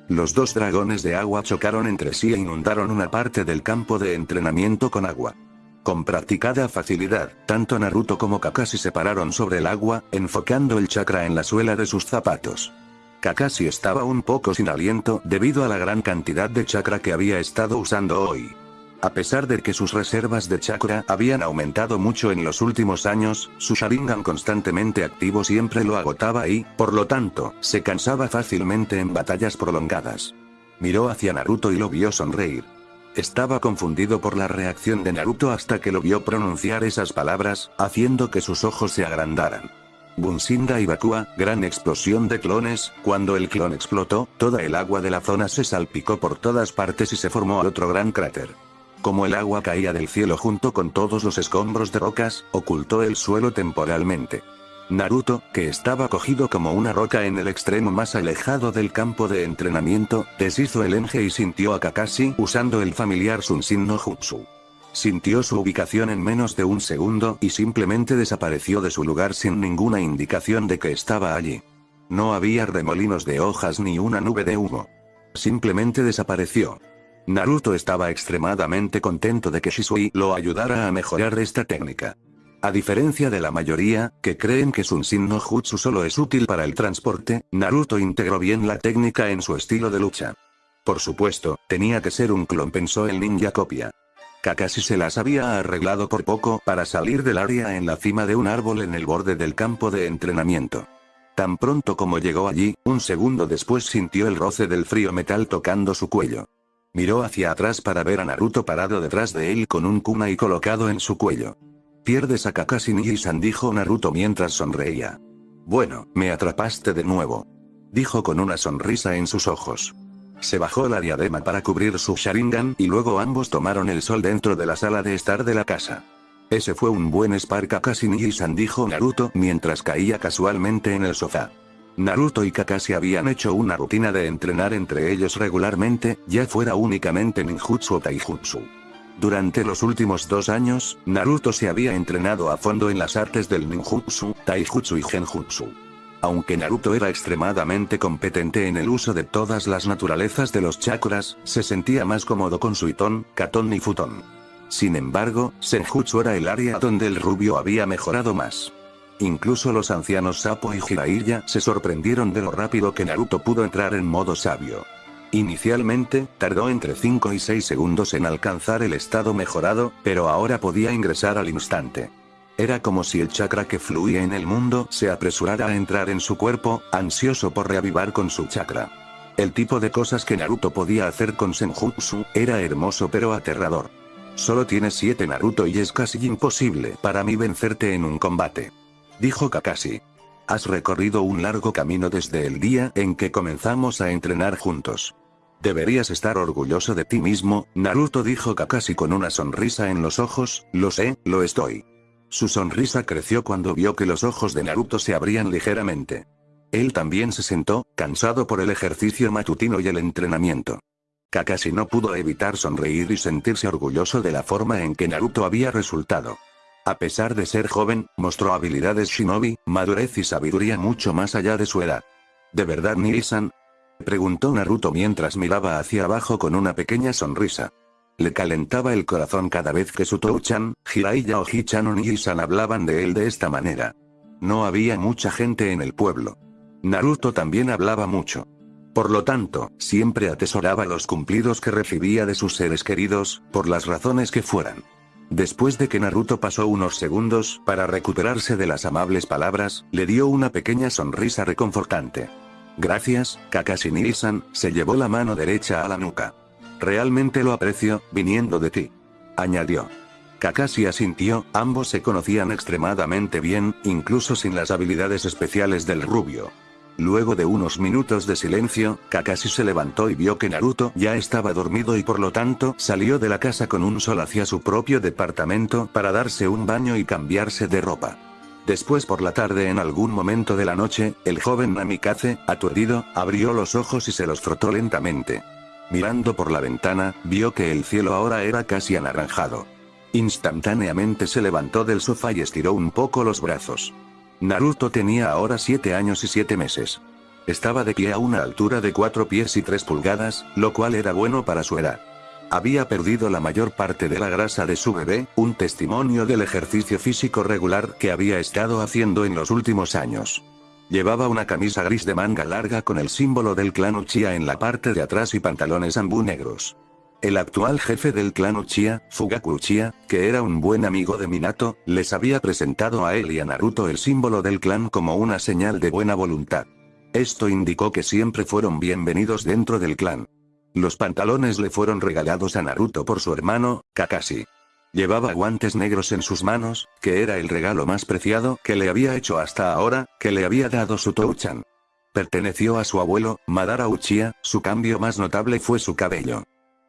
Los dos dragones de agua chocaron entre sí e inundaron una parte del campo de entrenamiento con agua. Con practicada facilidad, tanto Naruto como Kakashi se pararon sobre el agua, enfocando el chakra en la suela de sus zapatos. Kakashi estaba un poco sin aliento debido a la gran cantidad de chakra que había estado usando hoy. A pesar de que sus reservas de chakra habían aumentado mucho en los últimos años, su Sharingan constantemente activo siempre lo agotaba y, por lo tanto, se cansaba fácilmente en batallas prolongadas. Miró hacia Naruto y lo vio sonreír. Estaba confundido por la reacción de Naruto hasta que lo vio pronunciar esas palabras, haciendo que sus ojos se agrandaran. Bunsinda y Bakua, gran explosión de clones, cuando el clon explotó, toda el agua de la zona se salpicó por todas partes y se formó otro gran cráter. Como el agua caía del cielo junto con todos los escombros de rocas, ocultó el suelo temporalmente. Naruto, que estaba cogido como una roca en el extremo más alejado del campo de entrenamiento, deshizo el enge y sintió a Kakashi usando el familiar Sunshin no Jutsu. Sintió su ubicación en menos de un segundo y simplemente desapareció de su lugar sin ninguna indicación de que estaba allí. No había remolinos de hojas ni una nube de humo. Simplemente desapareció. Naruto estaba extremadamente contento de que Shisui lo ayudara a mejorar esta técnica. A diferencia de la mayoría, que creen que Sunshin no Jutsu solo es útil para el transporte, Naruto integró bien la técnica en su estilo de lucha. Por supuesto, tenía que ser un clon pensó el ninja copia. Kakashi se las había arreglado por poco para salir del área en la cima de un árbol en el borde del campo de entrenamiento. Tan pronto como llegó allí, un segundo después sintió el roce del frío metal tocando su cuello. Miró hacia atrás para ver a Naruto parado detrás de él con un kunai colocado en su cuello. Pierdes a Kakashi Nii-san dijo Naruto mientras sonreía. Bueno, me atrapaste de nuevo. Dijo con una sonrisa en sus ojos. Se bajó la diadema para cubrir su Sharingan y luego ambos tomaron el sol dentro de la sala de estar de la casa. Ese fue un buen spar Kakashi Nii-san dijo Naruto mientras caía casualmente en el sofá. Naruto y Kakashi habían hecho una rutina de entrenar entre ellos regularmente, ya fuera únicamente ninjutsu o taijutsu. Durante los últimos dos años, Naruto se había entrenado a fondo en las artes del ninjutsu, taijutsu y genjutsu. Aunque Naruto era extremadamente competente en el uso de todas las naturalezas de los chakras, se sentía más cómodo con Suiton, Katon y Futon. Sin embargo, Senjutsu era el área donde el rubio había mejorado más. Incluso los ancianos Sapo y Jiraiya se sorprendieron de lo rápido que Naruto pudo entrar en modo sabio. Inicialmente, tardó entre 5 y 6 segundos en alcanzar el estado mejorado, pero ahora podía ingresar al instante. Era como si el chakra que fluía en el mundo se apresurara a entrar en su cuerpo, ansioso por reavivar con su chakra. El tipo de cosas que Naruto podía hacer con Senjutsu, era hermoso pero aterrador. Solo tienes 7 Naruto y es casi imposible para mí vencerte en un combate. Dijo Kakashi. Has recorrido un largo camino desde el día en que comenzamos a entrenar juntos. Deberías estar orgulloso de ti mismo, Naruto dijo Kakashi con una sonrisa en los ojos, lo sé, lo estoy. Su sonrisa creció cuando vio que los ojos de Naruto se abrían ligeramente. Él también se sentó, cansado por el ejercicio matutino y el entrenamiento. Kakashi no pudo evitar sonreír y sentirse orgulloso de la forma en que Naruto había resultado. A pesar de ser joven, mostró habilidades shinobi, madurez y sabiduría mucho más allá de su edad. ¿De verdad Niisan? Preguntó Naruto mientras miraba hacia abajo con una pequeña sonrisa. Le calentaba el corazón cada vez que su Touchan, Jiraiya o Hichan o Niisan hablaban de él de esta manera. No había mucha gente en el pueblo. Naruto también hablaba mucho. Por lo tanto, siempre atesoraba los cumplidos que recibía de sus seres queridos, por las razones que fueran. Después de que Naruto pasó unos segundos para recuperarse de las amables palabras, le dio una pequeña sonrisa reconfortante. Gracias, Kakashi Niisan, se llevó la mano derecha a la nuca. Realmente lo aprecio, viniendo de ti. Añadió. Kakashi asintió, ambos se conocían extremadamente bien, incluso sin las habilidades especiales del rubio. Luego de unos minutos de silencio, Kakashi se levantó y vio que Naruto ya estaba dormido y por lo tanto salió de la casa con un sol hacia su propio departamento para darse un baño y cambiarse de ropa. Después por la tarde en algún momento de la noche, el joven Namikaze, aturdido, abrió los ojos y se los frotó lentamente. Mirando por la ventana, vio que el cielo ahora era casi anaranjado. Instantáneamente se levantó del sofá y estiró un poco los brazos. Naruto tenía ahora 7 años y 7 meses. Estaba de pie a una altura de 4 pies y 3 pulgadas, lo cual era bueno para su edad. Había perdido la mayor parte de la grasa de su bebé, un testimonio del ejercicio físico regular que había estado haciendo en los últimos años. Llevaba una camisa gris de manga larga con el símbolo del clan Uchiha en la parte de atrás y pantalones ambú negros. El actual jefe del clan Uchiha, Fugaku Uchiha, que era un buen amigo de Minato, les había presentado a él y a Naruto el símbolo del clan como una señal de buena voluntad. Esto indicó que siempre fueron bienvenidos dentro del clan. Los pantalones le fueron regalados a Naruto por su hermano, Kakashi. Llevaba guantes negros en sus manos, que era el regalo más preciado que le había hecho hasta ahora, que le había dado su Touchan. Perteneció a su abuelo, Madara Uchiha, su cambio más notable fue su cabello.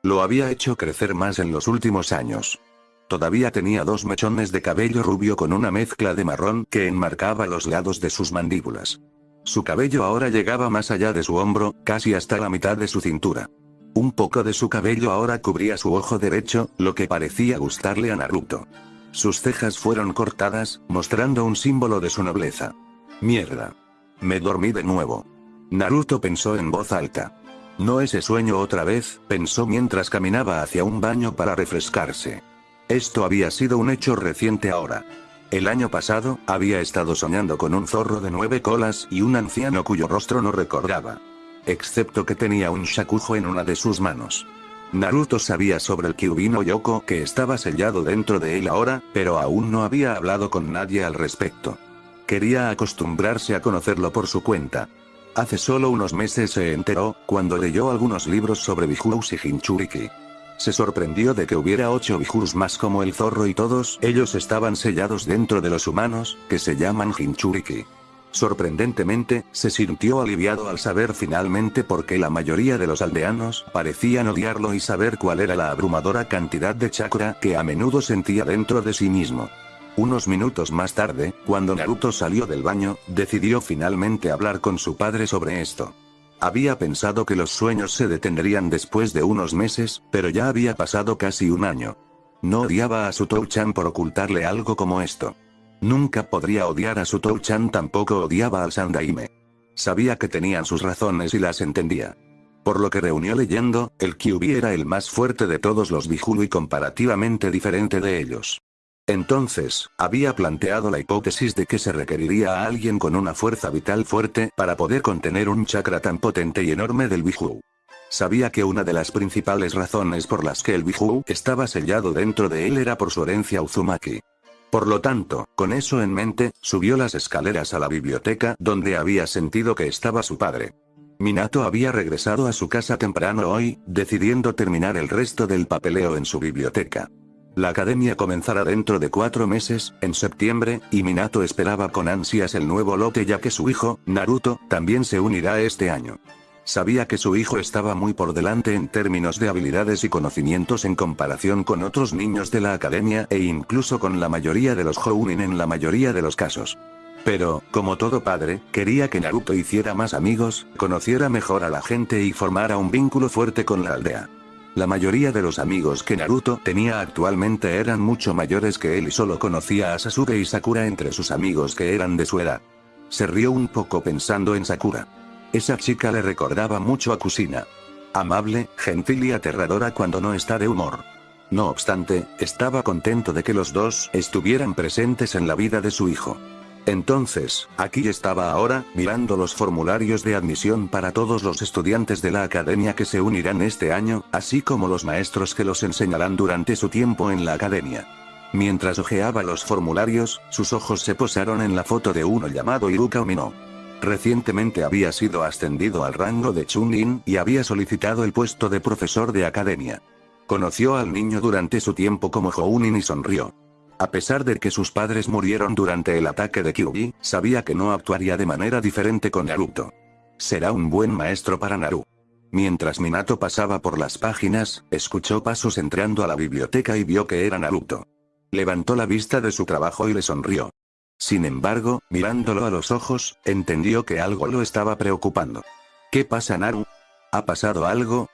Lo había hecho crecer más en los últimos años. Todavía tenía dos mechones de cabello rubio con una mezcla de marrón que enmarcaba los lados de sus mandíbulas. Su cabello ahora llegaba más allá de su hombro, casi hasta la mitad de su cintura. Un poco de su cabello ahora cubría su ojo derecho, lo que parecía gustarle a Naruto. Sus cejas fueron cortadas, mostrando un símbolo de su nobleza. Mierda. Me dormí de nuevo. Naruto pensó en voz alta. No ese sueño otra vez, pensó mientras caminaba hacia un baño para refrescarse. Esto había sido un hecho reciente ahora. El año pasado, había estado soñando con un zorro de nueve colas y un anciano cuyo rostro no recordaba excepto que tenía un shakujo en una de sus manos. Naruto sabía sobre el Kyubino Yoko que estaba sellado dentro de él ahora, pero aún no había hablado con nadie al respecto. Quería acostumbrarse a conocerlo por su cuenta. Hace solo unos meses se enteró, cuando leyó algunos libros sobre Bijus y Hinchuriki. Se sorprendió de que hubiera ocho Bijus más como el zorro y todos ellos estaban sellados dentro de los humanos, que se llaman Hinchuriki. Sorprendentemente, se sintió aliviado al saber finalmente por qué la mayoría de los aldeanos parecían odiarlo y saber cuál era la abrumadora cantidad de chakra que a menudo sentía dentro de sí mismo. Unos minutos más tarde, cuando Naruto salió del baño, decidió finalmente hablar con su padre sobre esto. Había pensado que los sueños se detendrían después de unos meses, pero ya había pasado casi un año. No odiaba a su Touchan por ocultarle algo como esto. Nunca podría odiar a su Touchan tampoco odiaba al Sandaime. Sabía que tenían sus razones y las entendía. Por lo que reunió leyendo, el Kyubi era el más fuerte de todos los Bijulu y comparativamente diferente de ellos. Entonces, había planteado la hipótesis de que se requeriría a alguien con una fuerza vital fuerte para poder contener un chakra tan potente y enorme del Biju. Sabía que una de las principales razones por las que el Biju estaba sellado dentro de él era por su herencia Uzumaki. Por lo tanto, con eso en mente, subió las escaleras a la biblioteca donde había sentido que estaba su padre. Minato había regresado a su casa temprano hoy, decidiendo terminar el resto del papeleo en su biblioteca. La academia comenzará dentro de cuatro meses, en septiembre, y Minato esperaba con ansias el nuevo lote ya que su hijo, Naruto, también se unirá este año. Sabía que su hijo estaba muy por delante en términos de habilidades y conocimientos en comparación con otros niños de la academia e incluso con la mayoría de los Jounin en la mayoría de los casos. Pero, como todo padre, quería que Naruto hiciera más amigos, conociera mejor a la gente y formara un vínculo fuerte con la aldea. La mayoría de los amigos que Naruto tenía actualmente eran mucho mayores que él y solo conocía a Sasuke y Sakura entre sus amigos que eran de su edad. Se rió un poco pensando en Sakura. Esa chica le recordaba mucho a Kusina. Amable, gentil y aterradora cuando no está de humor. No obstante, estaba contento de que los dos estuvieran presentes en la vida de su hijo. Entonces, aquí estaba ahora, mirando los formularios de admisión para todos los estudiantes de la academia que se unirán este año, así como los maestros que los enseñarán durante su tiempo en la academia. Mientras hojeaba los formularios, sus ojos se posaron en la foto de uno llamado Iruka Omino. Recientemente había sido ascendido al rango de Chunin y había solicitado el puesto de profesor de academia. Conoció al niño durante su tiempo como Jounin y sonrió. A pesar de que sus padres murieron durante el ataque de Kyuubi, sabía que no actuaría de manera diferente con Naruto. Será un buen maestro para Naru. Mientras Minato pasaba por las páginas, escuchó pasos entrando a la biblioteca y vio que era Naruto. Levantó la vista de su trabajo y le sonrió. Sin embargo, mirándolo a los ojos, entendió que algo lo estaba preocupando. ¿Qué pasa Naru? ¿Ha pasado algo?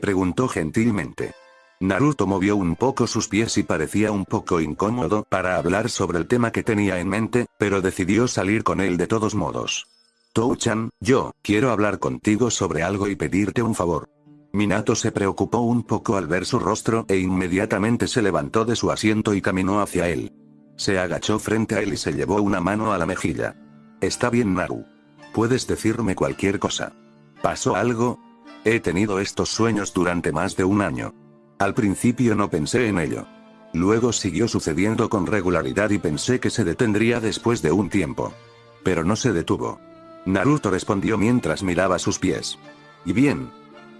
Preguntó gentilmente. Naruto movió un poco sus pies y parecía un poco incómodo para hablar sobre el tema que tenía en mente, pero decidió salir con él de todos modos. Tou-chan, yo, quiero hablar contigo sobre algo y pedirte un favor. Minato se preocupó un poco al ver su rostro e inmediatamente se levantó de su asiento y caminó hacia él. Se agachó frente a él y se llevó una mano a la mejilla. Está bien Naru. Puedes decirme cualquier cosa. ¿Pasó algo? He tenido estos sueños durante más de un año. Al principio no pensé en ello. Luego siguió sucediendo con regularidad y pensé que se detendría después de un tiempo. Pero no se detuvo. Naruto respondió mientras miraba sus pies. Y bien.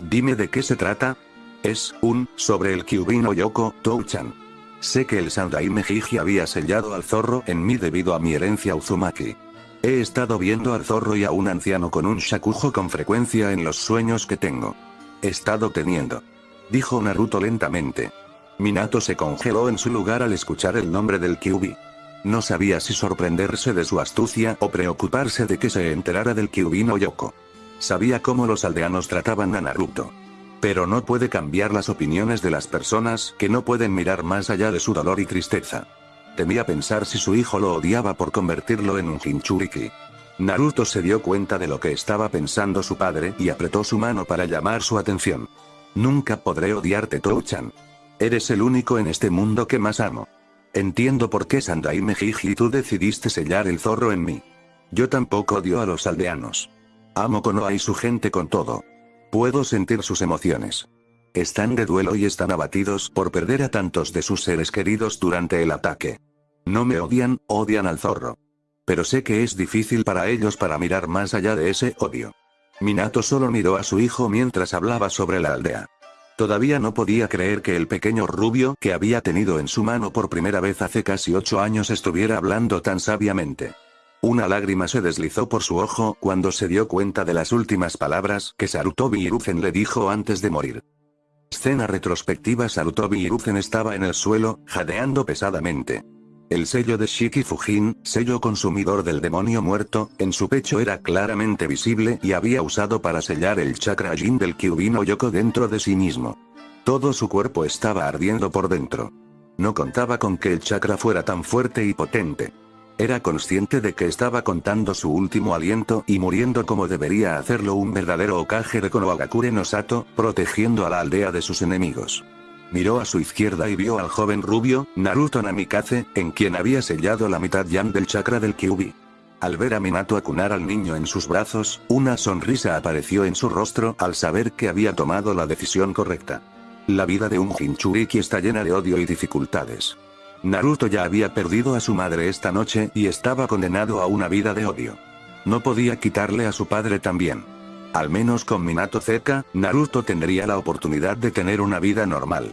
Dime de qué se trata. Es un sobre el Kyubino Yoko Touchan. Sé que el Sandai Mejiji había sellado al zorro en mí debido a mi herencia Uzumaki. He estado viendo al zorro y a un anciano con un shakujo con frecuencia en los sueños que tengo. He estado teniendo. Dijo Naruto lentamente. Minato se congeló en su lugar al escuchar el nombre del Kyubi. No sabía si sorprenderse de su astucia o preocuparse de que se enterara del Kyubi no Yoko. Sabía cómo los aldeanos trataban a Naruto. Pero no puede cambiar las opiniones de las personas que no pueden mirar más allá de su dolor y tristeza. Temía pensar si su hijo lo odiaba por convertirlo en un Jinchuriki. Naruto se dio cuenta de lo que estaba pensando su padre y apretó su mano para llamar su atención. Nunca podré odiarte Touchan. Eres el único en este mundo que más amo. Entiendo por qué Sandai Mejiji tú decidiste sellar el zorro en mí. Yo tampoco odio a los aldeanos. Amo Konoha y su gente con todo. Puedo sentir sus emociones. Están de duelo y están abatidos por perder a tantos de sus seres queridos durante el ataque. No me odian, odian al zorro. Pero sé que es difícil para ellos para mirar más allá de ese odio. Minato solo miró a su hijo mientras hablaba sobre la aldea. Todavía no podía creer que el pequeño rubio que había tenido en su mano por primera vez hace casi ocho años estuviera hablando tan sabiamente. Una lágrima se deslizó por su ojo cuando se dio cuenta de las últimas palabras que Sarutobi Hiruzen le dijo antes de morir. Escena retrospectiva Sarutobi Hiruzen estaba en el suelo, jadeando pesadamente. El sello de Shiki Fujin, sello consumidor del demonio muerto, en su pecho era claramente visible y había usado para sellar el chakra Jin del Kyubino Yoko dentro de sí mismo. Todo su cuerpo estaba ardiendo por dentro. No contaba con que el chakra fuera tan fuerte y potente. Era consciente de que estaba contando su último aliento y muriendo como debería hacerlo un verdadero Okage de Konohagakure no Sato, protegiendo a la aldea de sus enemigos. Miró a su izquierda y vio al joven rubio, Naruto Namikaze, en quien había sellado la mitad yang del chakra del Kyubi. Al ver a Minato acunar al niño en sus brazos, una sonrisa apareció en su rostro al saber que había tomado la decisión correcta. La vida de un Jinchuriki está llena de odio y dificultades. Naruto ya había perdido a su madre esta noche y estaba condenado a una vida de odio. No podía quitarle a su padre también. Al menos con Minato cerca, Naruto tendría la oportunidad de tener una vida normal.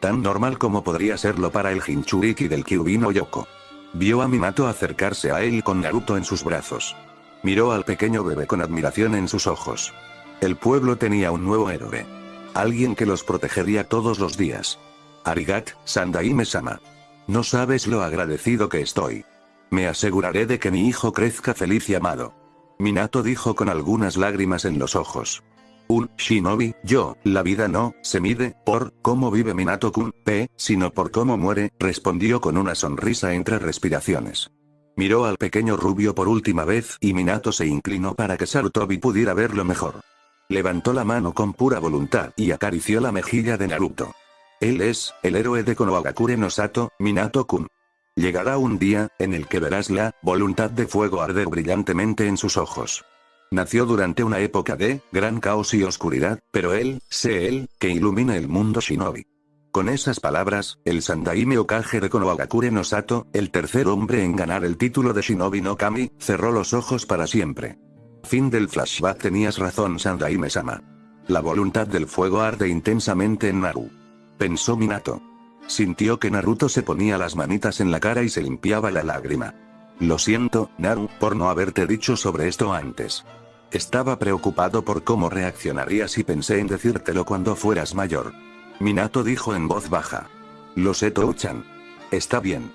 Tan normal como podría serlo para el Jinchuriki del Kyubino Yoko. Vio a Minato acercarse a él con Naruto en sus brazos. Miró al pequeño bebé con admiración en sus ojos. El pueblo tenía un nuevo héroe. Alguien que los protegería todos los días. Arigat, Sandaime-sama. No sabes lo agradecido que estoy. Me aseguraré de que mi hijo crezca feliz y amado. Minato dijo con algunas lágrimas en los ojos. Un shinobi, yo, la vida no, se mide, por, cómo vive Minato-kun, p, sino por cómo muere, respondió con una sonrisa entre respiraciones. Miró al pequeño rubio por última vez y Minato se inclinó para que Sarutobi pudiera verlo mejor. Levantó la mano con pura voluntad y acarició la mejilla de Naruto. Él es, el héroe de Konohagakure no Sato, Minato-kun. Llegará un día, en el que verás la, voluntad de fuego arder brillantemente en sus ojos. Nació durante una época de, gran caos y oscuridad, pero él, sé él, que ilumina el mundo shinobi. Con esas palabras, el Sandaime Okage de Konohagakure no Sato, el tercer hombre en ganar el título de Shinobi no Kami, cerró los ojos para siempre. Fin del flashback tenías razón Sandaime-sama. La voluntad del fuego arde intensamente en Naru. Pensó Minato. Sintió que Naruto se ponía las manitas en la cara y se limpiaba la lágrima. Lo siento, Naru, por no haberte dicho sobre esto antes. Estaba preocupado por cómo reaccionarías y pensé en decírtelo cuando fueras mayor. Minato dijo en voz baja. Lo sé Touchan. Está bien.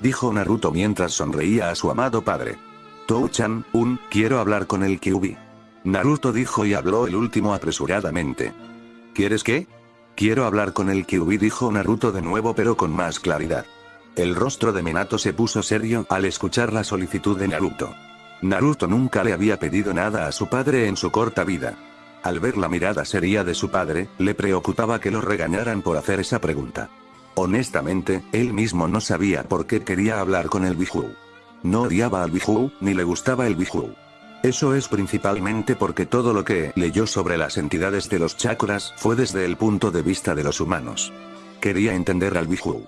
Dijo Naruto mientras sonreía a su amado padre. Touchan, un, quiero hablar con el Kyubi. Naruto dijo y habló el último apresuradamente. ¿Quieres qué? Quiero hablar con el Kyubi dijo Naruto de nuevo pero con más claridad. El rostro de Minato se puso serio al escuchar la solicitud de Naruto. Naruto nunca le había pedido nada a su padre en su corta vida. Al ver la mirada seria de su padre, le preocupaba que lo regañaran por hacer esa pregunta. Honestamente, él mismo no sabía por qué quería hablar con el Biju. No odiaba al Biju, ni le gustaba el Biju. Eso es principalmente porque todo lo que leyó sobre las entidades de los chakras fue desde el punto de vista de los humanos. Quería entender al Biju.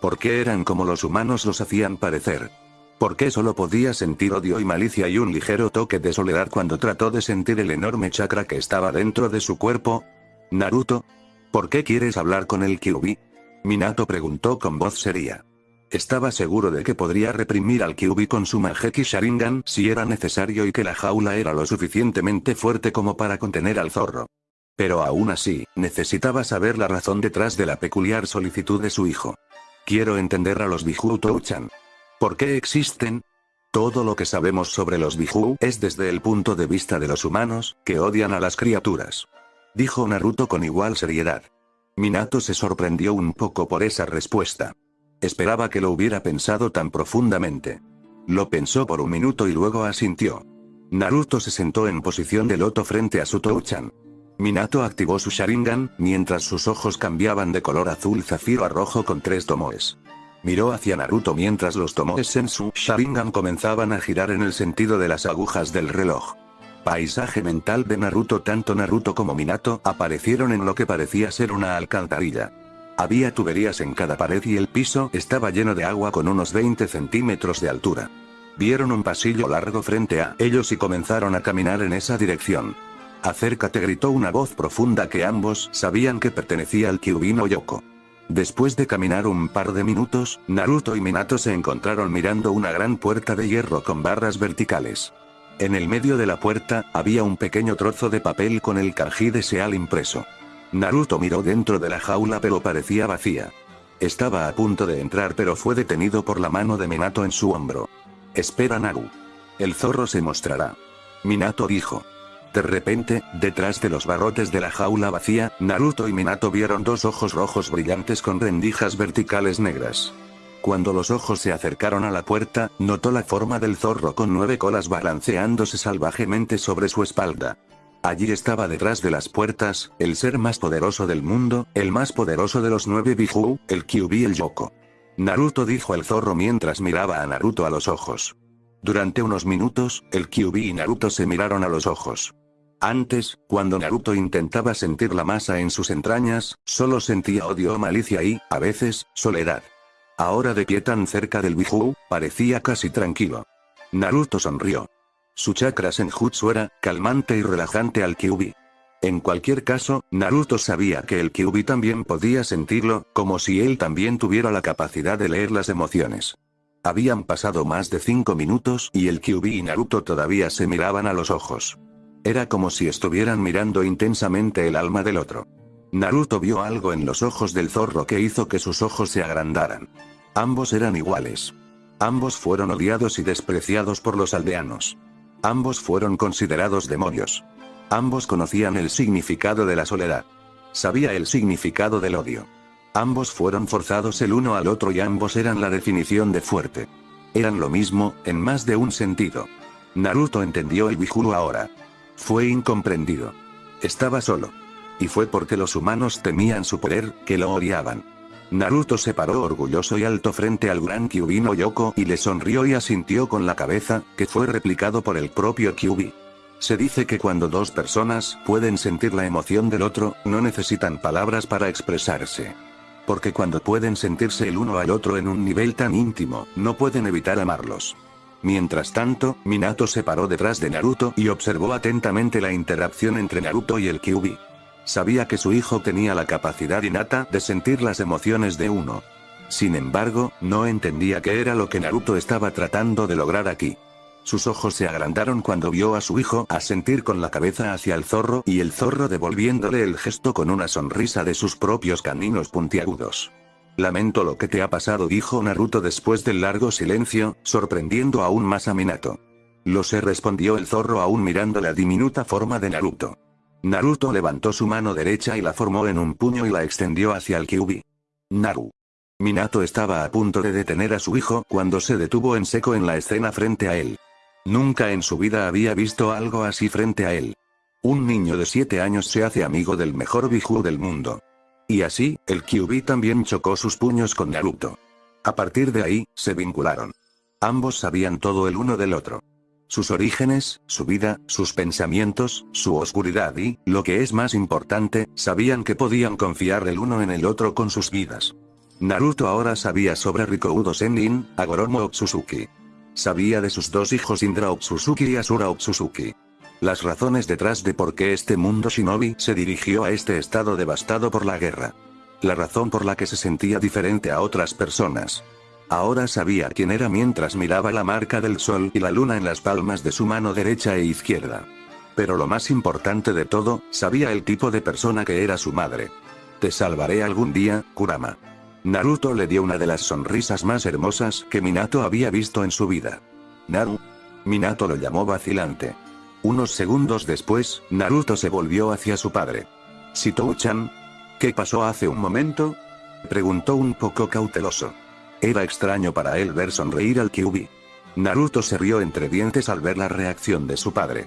¿Por qué eran como los humanos los hacían parecer? ¿Por qué solo podía sentir odio y malicia y un ligero toque de soledad cuando trató de sentir el enorme chakra que estaba dentro de su cuerpo? Naruto? ¿Por qué quieres hablar con el Kyubi? Minato preguntó con voz seria. Estaba seguro de que podría reprimir al Kyubi con su Manjeki Sharingan si era necesario y que la jaula era lo suficientemente fuerte como para contener al zorro. Pero aún así, necesitaba saber la razón detrás de la peculiar solicitud de su hijo. Quiero entender a los Biju Touchan. ¿Por qué existen? Todo lo que sabemos sobre los Biju es desde el punto de vista de los humanos, que odian a las criaturas. Dijo Naruto con igual seriedad. Minato se sorprendió un poco por esa respuesta. Esperaba que lo hubiera pensado tan profundamente. Lo pensó por un minuto y luego asintió. Naruto se sentó en posición de loto frente a su Touchan. Minato activó su Sharingan, mientras sus ojos cambiaban de color azul zafiro a rojo con tres tomoes. Miró hacia Naruto mientras los tomoes en su Sharingan comenzaban a girar en el sentido de las agujas del reloj. Paisaje mental de Naruto Tanto Naruto como Minato aparecieron en lo que parecía ser una alcantarilla. Había tuberías en cada pared y el piso estaba lleno de agua con unos 20 centímetros de altura. Vieron un pasillo largo frente a ellos y comenzaron a caminar en esa dirección. Acércate gritó una voz profunda que ambos sabían que pertenecía al Kyubino Yoko. Después de caminar un par de minutos, Naruto y Minato se encontraron mirando una gran puerta de hierro con barras verticales. En el medio de la puerta, había un pequeño trozo de papel con el kanji de Seal impreso. Naruto miró dentro de la jaula pero parecía vacía. Estaba a punto de entrar pero fue detenido por la mano de Minato en su hombro. Espera Naru. El zorro se mostrará. Minato dijo. De repente, detrás de los barrotes de la jaula vacía, Naruto y Minato vieron dos ojos rojos brillantes con rendijas verticales negras. Cuando los ojos se acercaron a la puerta, notó la forma del zorro con nueve colas balanceándose salvajemente sobre su espalda. Allí estaba detrás de las puertas, el ser más poderoso del mundo, el más poderoso de los nueve Biju, el Kyubi el Yoko. Naruto dijo el zorro mientras miraba a Naruto a los ojos. Durante unos minutos, el Kyubi y Naruto se miraron a los ojos. Antes, cuando Naruto intentaba sentir la masa en sus entrañas, solo sentía odio o malicia y, a veces, soledad. Ahora de pie tan cerca del Biju, parecía casi tranquilo. Naruto sonrió. Su chakra Senjutsu era, calmante y relajante al Kyubi. En cualquier caso, Naruto sabía que el Kyubi también podía sentirlo, como si él también tuviera la capacidad de leer las emociones. Habían pasado más de cinco minutos y el Kyubi y Naruto todavía se miraban a los ojos. Era como si estuvieran mirando intensamente el alma del otro. Naruto vio algo en los ojos del zorro que hizo que sus ojos se agrandaran. Ambos eran iguales. Ambos fueron odiados y despreciados por los aldeanos. Ambos fueron considerados demonios. Ambos conocían el significado de la soledad. Sabía el significado del odio. Ambos fueron forzados el uno al otro y ambos eran la definición de fuerte. Eran lo mismo, en más de un sentido. Naruto entendió el Bijuru ahora. Fue incomprendido. Estaba solo. Y fue porque los humanos temían su poder, que lo odiaban. Naruto se paró orgulloso y alto frente al gran Kyubino Yoko y le sonrió y asintió con la cabeza, que fue replicado por el propio Kyubi. Se dice que cuando dos personas pueden sentir la emoción del otro, no necesitan palabras para expresarse. Porque cuando pueden sentirse el uno al otro en un nivel tan íntimo, no pueden evitar amarlos. Mientras tanto, Minato se paró detrás de Naruto y observó atentamente la interacción entre Naruto y el Kyubi. Sabía que su hijo tenía la capacidad innata de sentir las emociones de uno. Sin embargo, no entendía qué era lo que Naruto estaba tratando de lograr aquí. Sus ojos se agrandaron cuando vio a su hijo asentir con la cabeza hacia el zorro y el zorro devolviéndole el gesto con una sonrisa de sus propios caninos puntiagudos. Lamento lo que te ha pasado dijo Naruto después del largo silencio, sorprendiendo aún más a Minato. Lo sé respondió el zorro aún mirando la diminuta forma de Naruto. Naruto levantó su mano derecha y la formó en un puño y la extendió hacia el Kyubi. Naru. Minato estaba a punto de detener a su hijo cuando se detuvo en seco en la escena frente a él. Nunca en su vida había visto algo así frente a él. Un niño de 7 años se hace amigo del mejor Biju del mundo. Y así, el Kyubi también chocó sus puños con Naruto. A partir de ahí, se vincularon. Ambos sabían todo el uno del otro. Sus orígenes, su vida, sus pensamientos, su oscuridad y, lo que es más importante, sabían que podían confiar el uno en el otro con sus vidas. Naruto ahora sabía sobre Rikoudo Sennin, Agoromo Otsutsuki. Sabía de sus dos hijos Indra Otsutsuki y Asura Otsutsuki. Las razones detrás de por qué este mundo shinobi se dirigió a este estado devastado por la guerra. La razón por la que se sentía diferente a otras personas. Ahora sabía quién era mientras miraba la marca del sol y la luna en las palmas de su mano derecha e izquierda. Pero lo más importante de todo, sabía el tipo de persona que era su madre. Te salvaré algún día, Kurama. Naruto le dio una de las sonrisas más hermosas que Minato había visto en su vida. Naru. Minato lo llamó vacilante. Unos segundos después, Naruto se volvió hacia su padre. Sitou-chan. ¿Qué pasó hace un momento? Preguntó un poco cauteloso. Era extraño para él ver sonreír al Kyubi. Naruto se rió entre dientes al ver la reacción de su padre.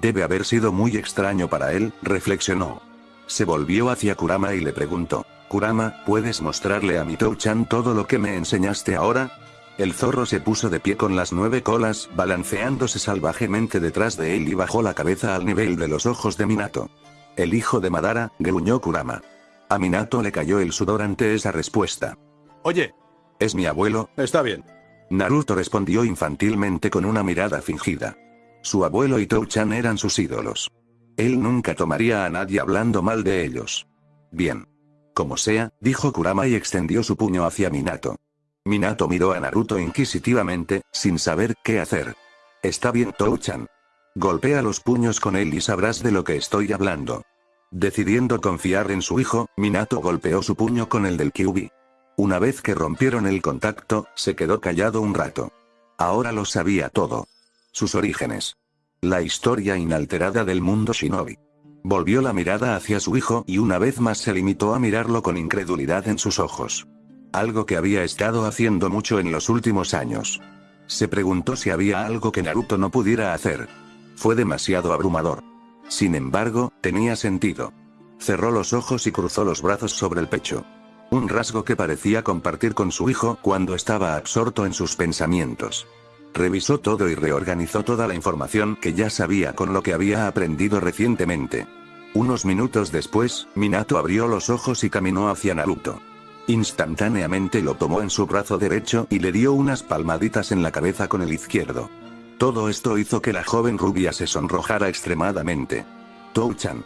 Debe haber sido muy extraño para él, reflexionó. Se volvió hacia Kurama y le preguntó. Kurama, ¿puedes mostrarle a Mitou-chan todo lo que me enseñaste ahora? El zorro se puso de pie con las nueve colas, balanceándose salvajemente detrás de él y bajó la cabeza al nivel de los ojos de Minato. El hijo de Madara, gruñó Kurama. A Minato le cayó el sudor ante esa respuesta. Oye. ¿Es mi abuelo? Está bien. Naruto respondió infantilmente con una mirada fingida. Su abuelo y Tou-chan eran sus ídolos. Él nunca tomaría a nadie hablando mal de ellos. Bien. Como sea, dijo Kurama y extendió su puño hacia Minato. Minato miró a Naruto inquisitivamente, sin saber qué hacer. Está bien Touchan. Golpea los puños con él y sabrás de lo que estoy hablando. Decidiendo confiar en su hijo, Minato golpeó su puño con el del Kyubi. Una vez que rompieron el contacto, se quedó callado un rato. Ahora lo sabía todo. Sus orígenes. La historia inalterada del mundo shinobi. Volvió la mirada hacia su hijo y una vez más se limitó a mirarlo con incredulidad en sus ojos. Algo que había estado haciendo mucho en los últimos años. Se preguntó si había algo que Naruto no pudiera hacer. Fue demasiado abrumador. Sin embargo, tenía sentido. Cerró los ojos y cruzó los brazos sobre el pecho. Un rasgo que parecía compartir con su hijo cuando estaba absorto en sus pensamientos. Revisó todo y reorganizó toda la información que ya sabía con lo que había aprendido recientemente. Unos minutos después, Minato abrió los ojos y caminó hacia Naruto. Instantáneamente lo tomó en su brazo derecho y le dio unas palmaditas en la cabeza con el izquierdo. Todo esto hizo que la joven rubia se sonrojara extremadamente. Touchan.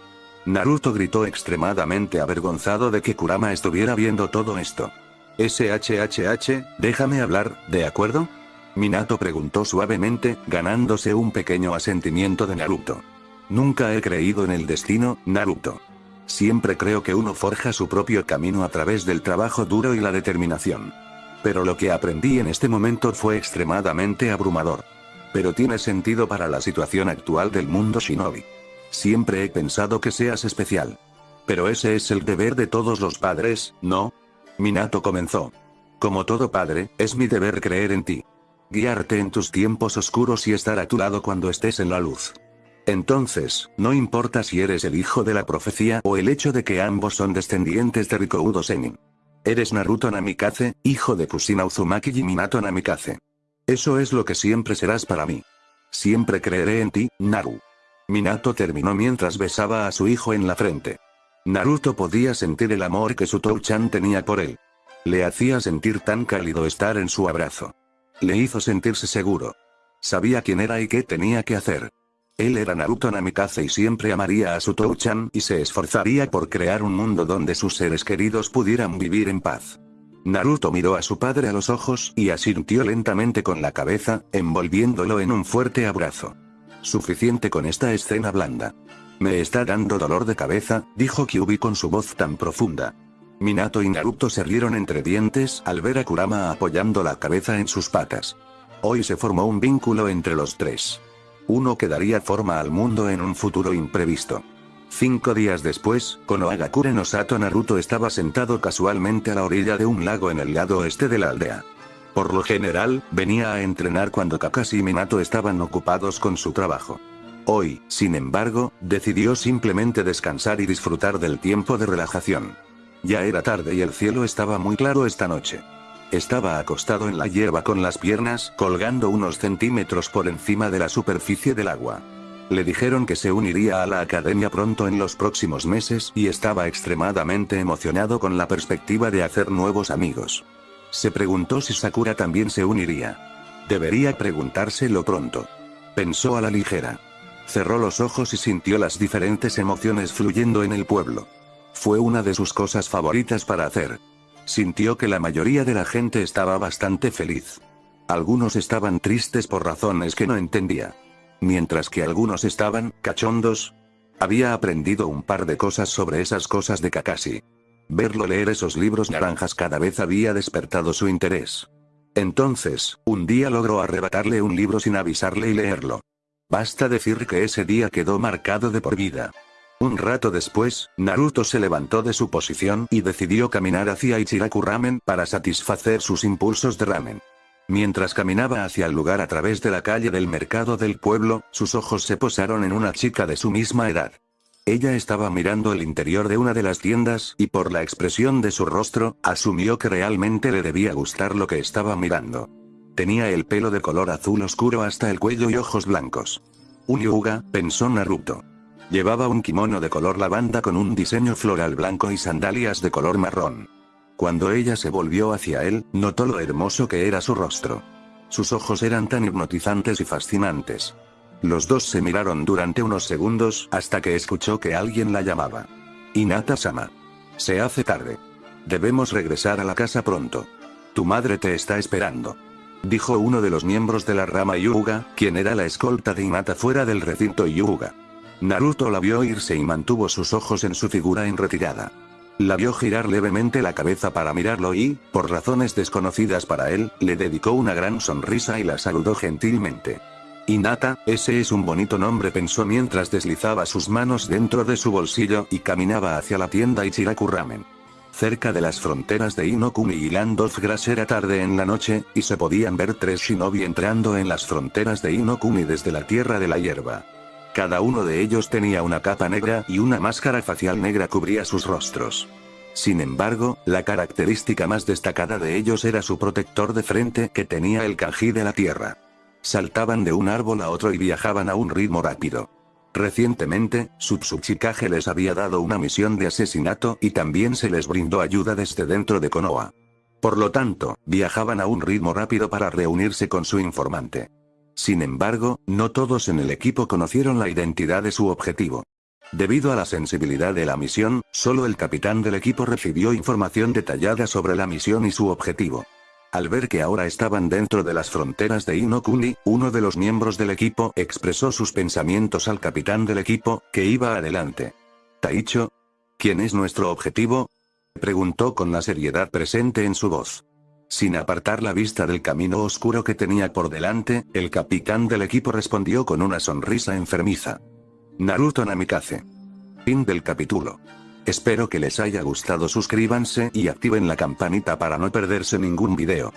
Naruto gritó extremadamente avergonzado de que Kurama estuviera viendo todo esto. SHHH, déjame hablar, ¿de acuerdo? Minato preguntó suavemente, ganándose un pequeño asentimiento de Naruto. Nunca he creído en el destino, Naruto. Siempre creo que uno forja su propio camino a través del trabajo duro y la determinación. Pero lo que aprendí en este momento fue extremadamente abrumador. Pero tiene sentido para la situación actual del mundo shinobi. Siempre he pensado que seas especial. Pero ese es el deber de todos los padres, ¿no? Minato comenzó. Como todo padre, es mi deber creer en ti. Guiarte en tus tiempos oscuros y estar a tu lado cuando estés en la luz. Entonces, no importa si eres el hijo de la profecía o el hecho de que ambos son descendientes de Rikoudo Senin. Eres Naruto Namikaze, hijo de Kusina Uzumaki y Minato Namikaze. Eso es lo que siempre serás para mí. Siempre creeré en ti, Naru. Minato terminó mientras besaba a su hijo en la frente. Naruto podía sentir el amor que su Touchan tenía por él. Le hacía sentir tan cálido estar en su abrazo. Le hizo sentirse seguro. Sabía quién era y qué tenía que hacer. Él era Naruto Namikaze y siempre amaría a su Touchan y se esforzaría por crear un mundo donde sus seres queridos pudieran vivir en paz. Naruto miró a su padre a los ojos y asintió lentamente con la cabeza, envolviéndolo en un fuerte abrazo. Suficiente con esta escena blanda. Me está dando dolor de cabeza, dijo Kyubi con su voz tan profunda. Minato y Naruto se rieron entre dientes al ver a Kurama apoyando la cabeza en sus patas. Hoy se formó un vínculo entre los tres. Uno que daría forma al mundo en un futuro imprevisto. Cinco días después, Konohagakure no Sato Naruto estaba sentado casualmente a la orilla de un lago en el lado oeste de la aldea. Por lo general, venía a entrenar cuando Kakashi y Minato estaban ocupados con su trabajo. Hoy, sin embargo, decidió simplemente descansar y disfrutar del tiempo de relajación. Ya era tarde y el cielo estaba muy claro esta noche. Estaba acostado en la hierba con las piernas colgando unos centímetros por encima de la superficie del agua. Le dijeron que se uniría a la academia pronto en los próximos meses y estaba extremadamente emocionado con la perspectiva de hacer nuevos amigos. Se preguntó si Sakura también se uniría. Debería preguntárselo pronto. Pensó a la ligera. Cerró los ojos y sintió las diferentes emociones fluyendo en el pueblo. Fue una de sus cosas favoritas para hacer. Sintió que la mayoría de la gente estaba bastante feliz. Algunos estaban tristes por razones que no entendía. Mientras que algunos estaban, cachondos. Había aprendido un par de cosas sobre esas cosas de Kakashi. Verlo leer esos libros naranjas cada vez había despertado su interés. Entonces, un día logró arrebatarle un libro sin avisarle y leerlo. Basta decir que ese día quedó marcado de por vida. Un rato después, Naruto se levantó de su posición y decidió caminar hacia Ichiraku Ramen para satisfacer sus impulsos de ramen. Mientras caminaba hacia el lugar a través de la calle del mercado del pueblo, sus ojos se posaron en una chica de su misma edad. Ella estaba mirando el interior de una de las tiendas y por la expresión de su rostro, asumió que realmente le debía gustar lo que estaba mirando. Tenía el pelo de color azul oscuro hasta el cuello y ojos blancos. Un yuga, pensó Naruto. Llevaba un kimono de color lavanda con un diseño floral blanco y sandalias de color marrón. Cuando ella se volvió hacia él, notó lo hermoso que era su rostro. Sus ojos eran tan hipnotizantes y fascinantes. Los dos se miraron durante unos segundos hasta que escuchó que alguien la llamaba. Inata-sama. Se hace tarde. Debemos regresar a la casa pronto. Tu madre te está esperando. Dijo uno de los miembros de la rama Yuga, quien era la escolta de Inata fuera del recinto Yuga. Naruto la vio irse y mantuvo sus ojos en su figura en retirada. La vio girar levemente la cabeza para mirarlo y, por razones desconocidas para él, le dedicó una gran sonrisa y la saludó gentilmente. Inata, ese es un bonito nombre pensó mientras deslizaba sus manos dentro de su bolsillo y caminaba hacia la tienda Ichiraku Ramen. Cerca de las fronteras de Inokuni y Land of Grass era tarde en la noche, y se podían ver tres shinobi entrando en las fronteras de Inokuni desde la tierra de la hierba. Cada uno de ellos tenía una capa negra y una máscara facial negra cubría sus rostros. Sin embargo, la característica más destacada de ellos era su protector de frente que tenía el kanji de la tierra. Saltaban de un árbol a otro y viajaban a un ritmo rápido. Recientemente, Tsutsuchikage les había dado una misión de asesinato y también se les brindó ayuda desde dentro de Konoha. Por lo tanto, viajaban a un ritmo rápido para reunirse con su informante. Sin embargo, no todos en el equipo conocieron la identidad de su objetivo. Debido a la sensibilidad de la misión, solo el capitán del equipo recibió información detallada sobre la misión y su objetivo. Al ver que ahora estaban dentro de las fronteras de Inokuni, uno de los miembros del equipo expresó sus pensamientos al capitán del equipo, que iba adelante. Taicho? ¿Quién es nuestro objetivo? Preguntó con la seriedad presente en su voz. Sin apartar la vista del camino oscuro que tenía por delante, el capitán del equipo respondió con una sonrisa enfermiza. Naruto Namikaze. Fin del capítulo. Espero que les haya gustado suscríbanse y activen la campanita para no perderse ningún video.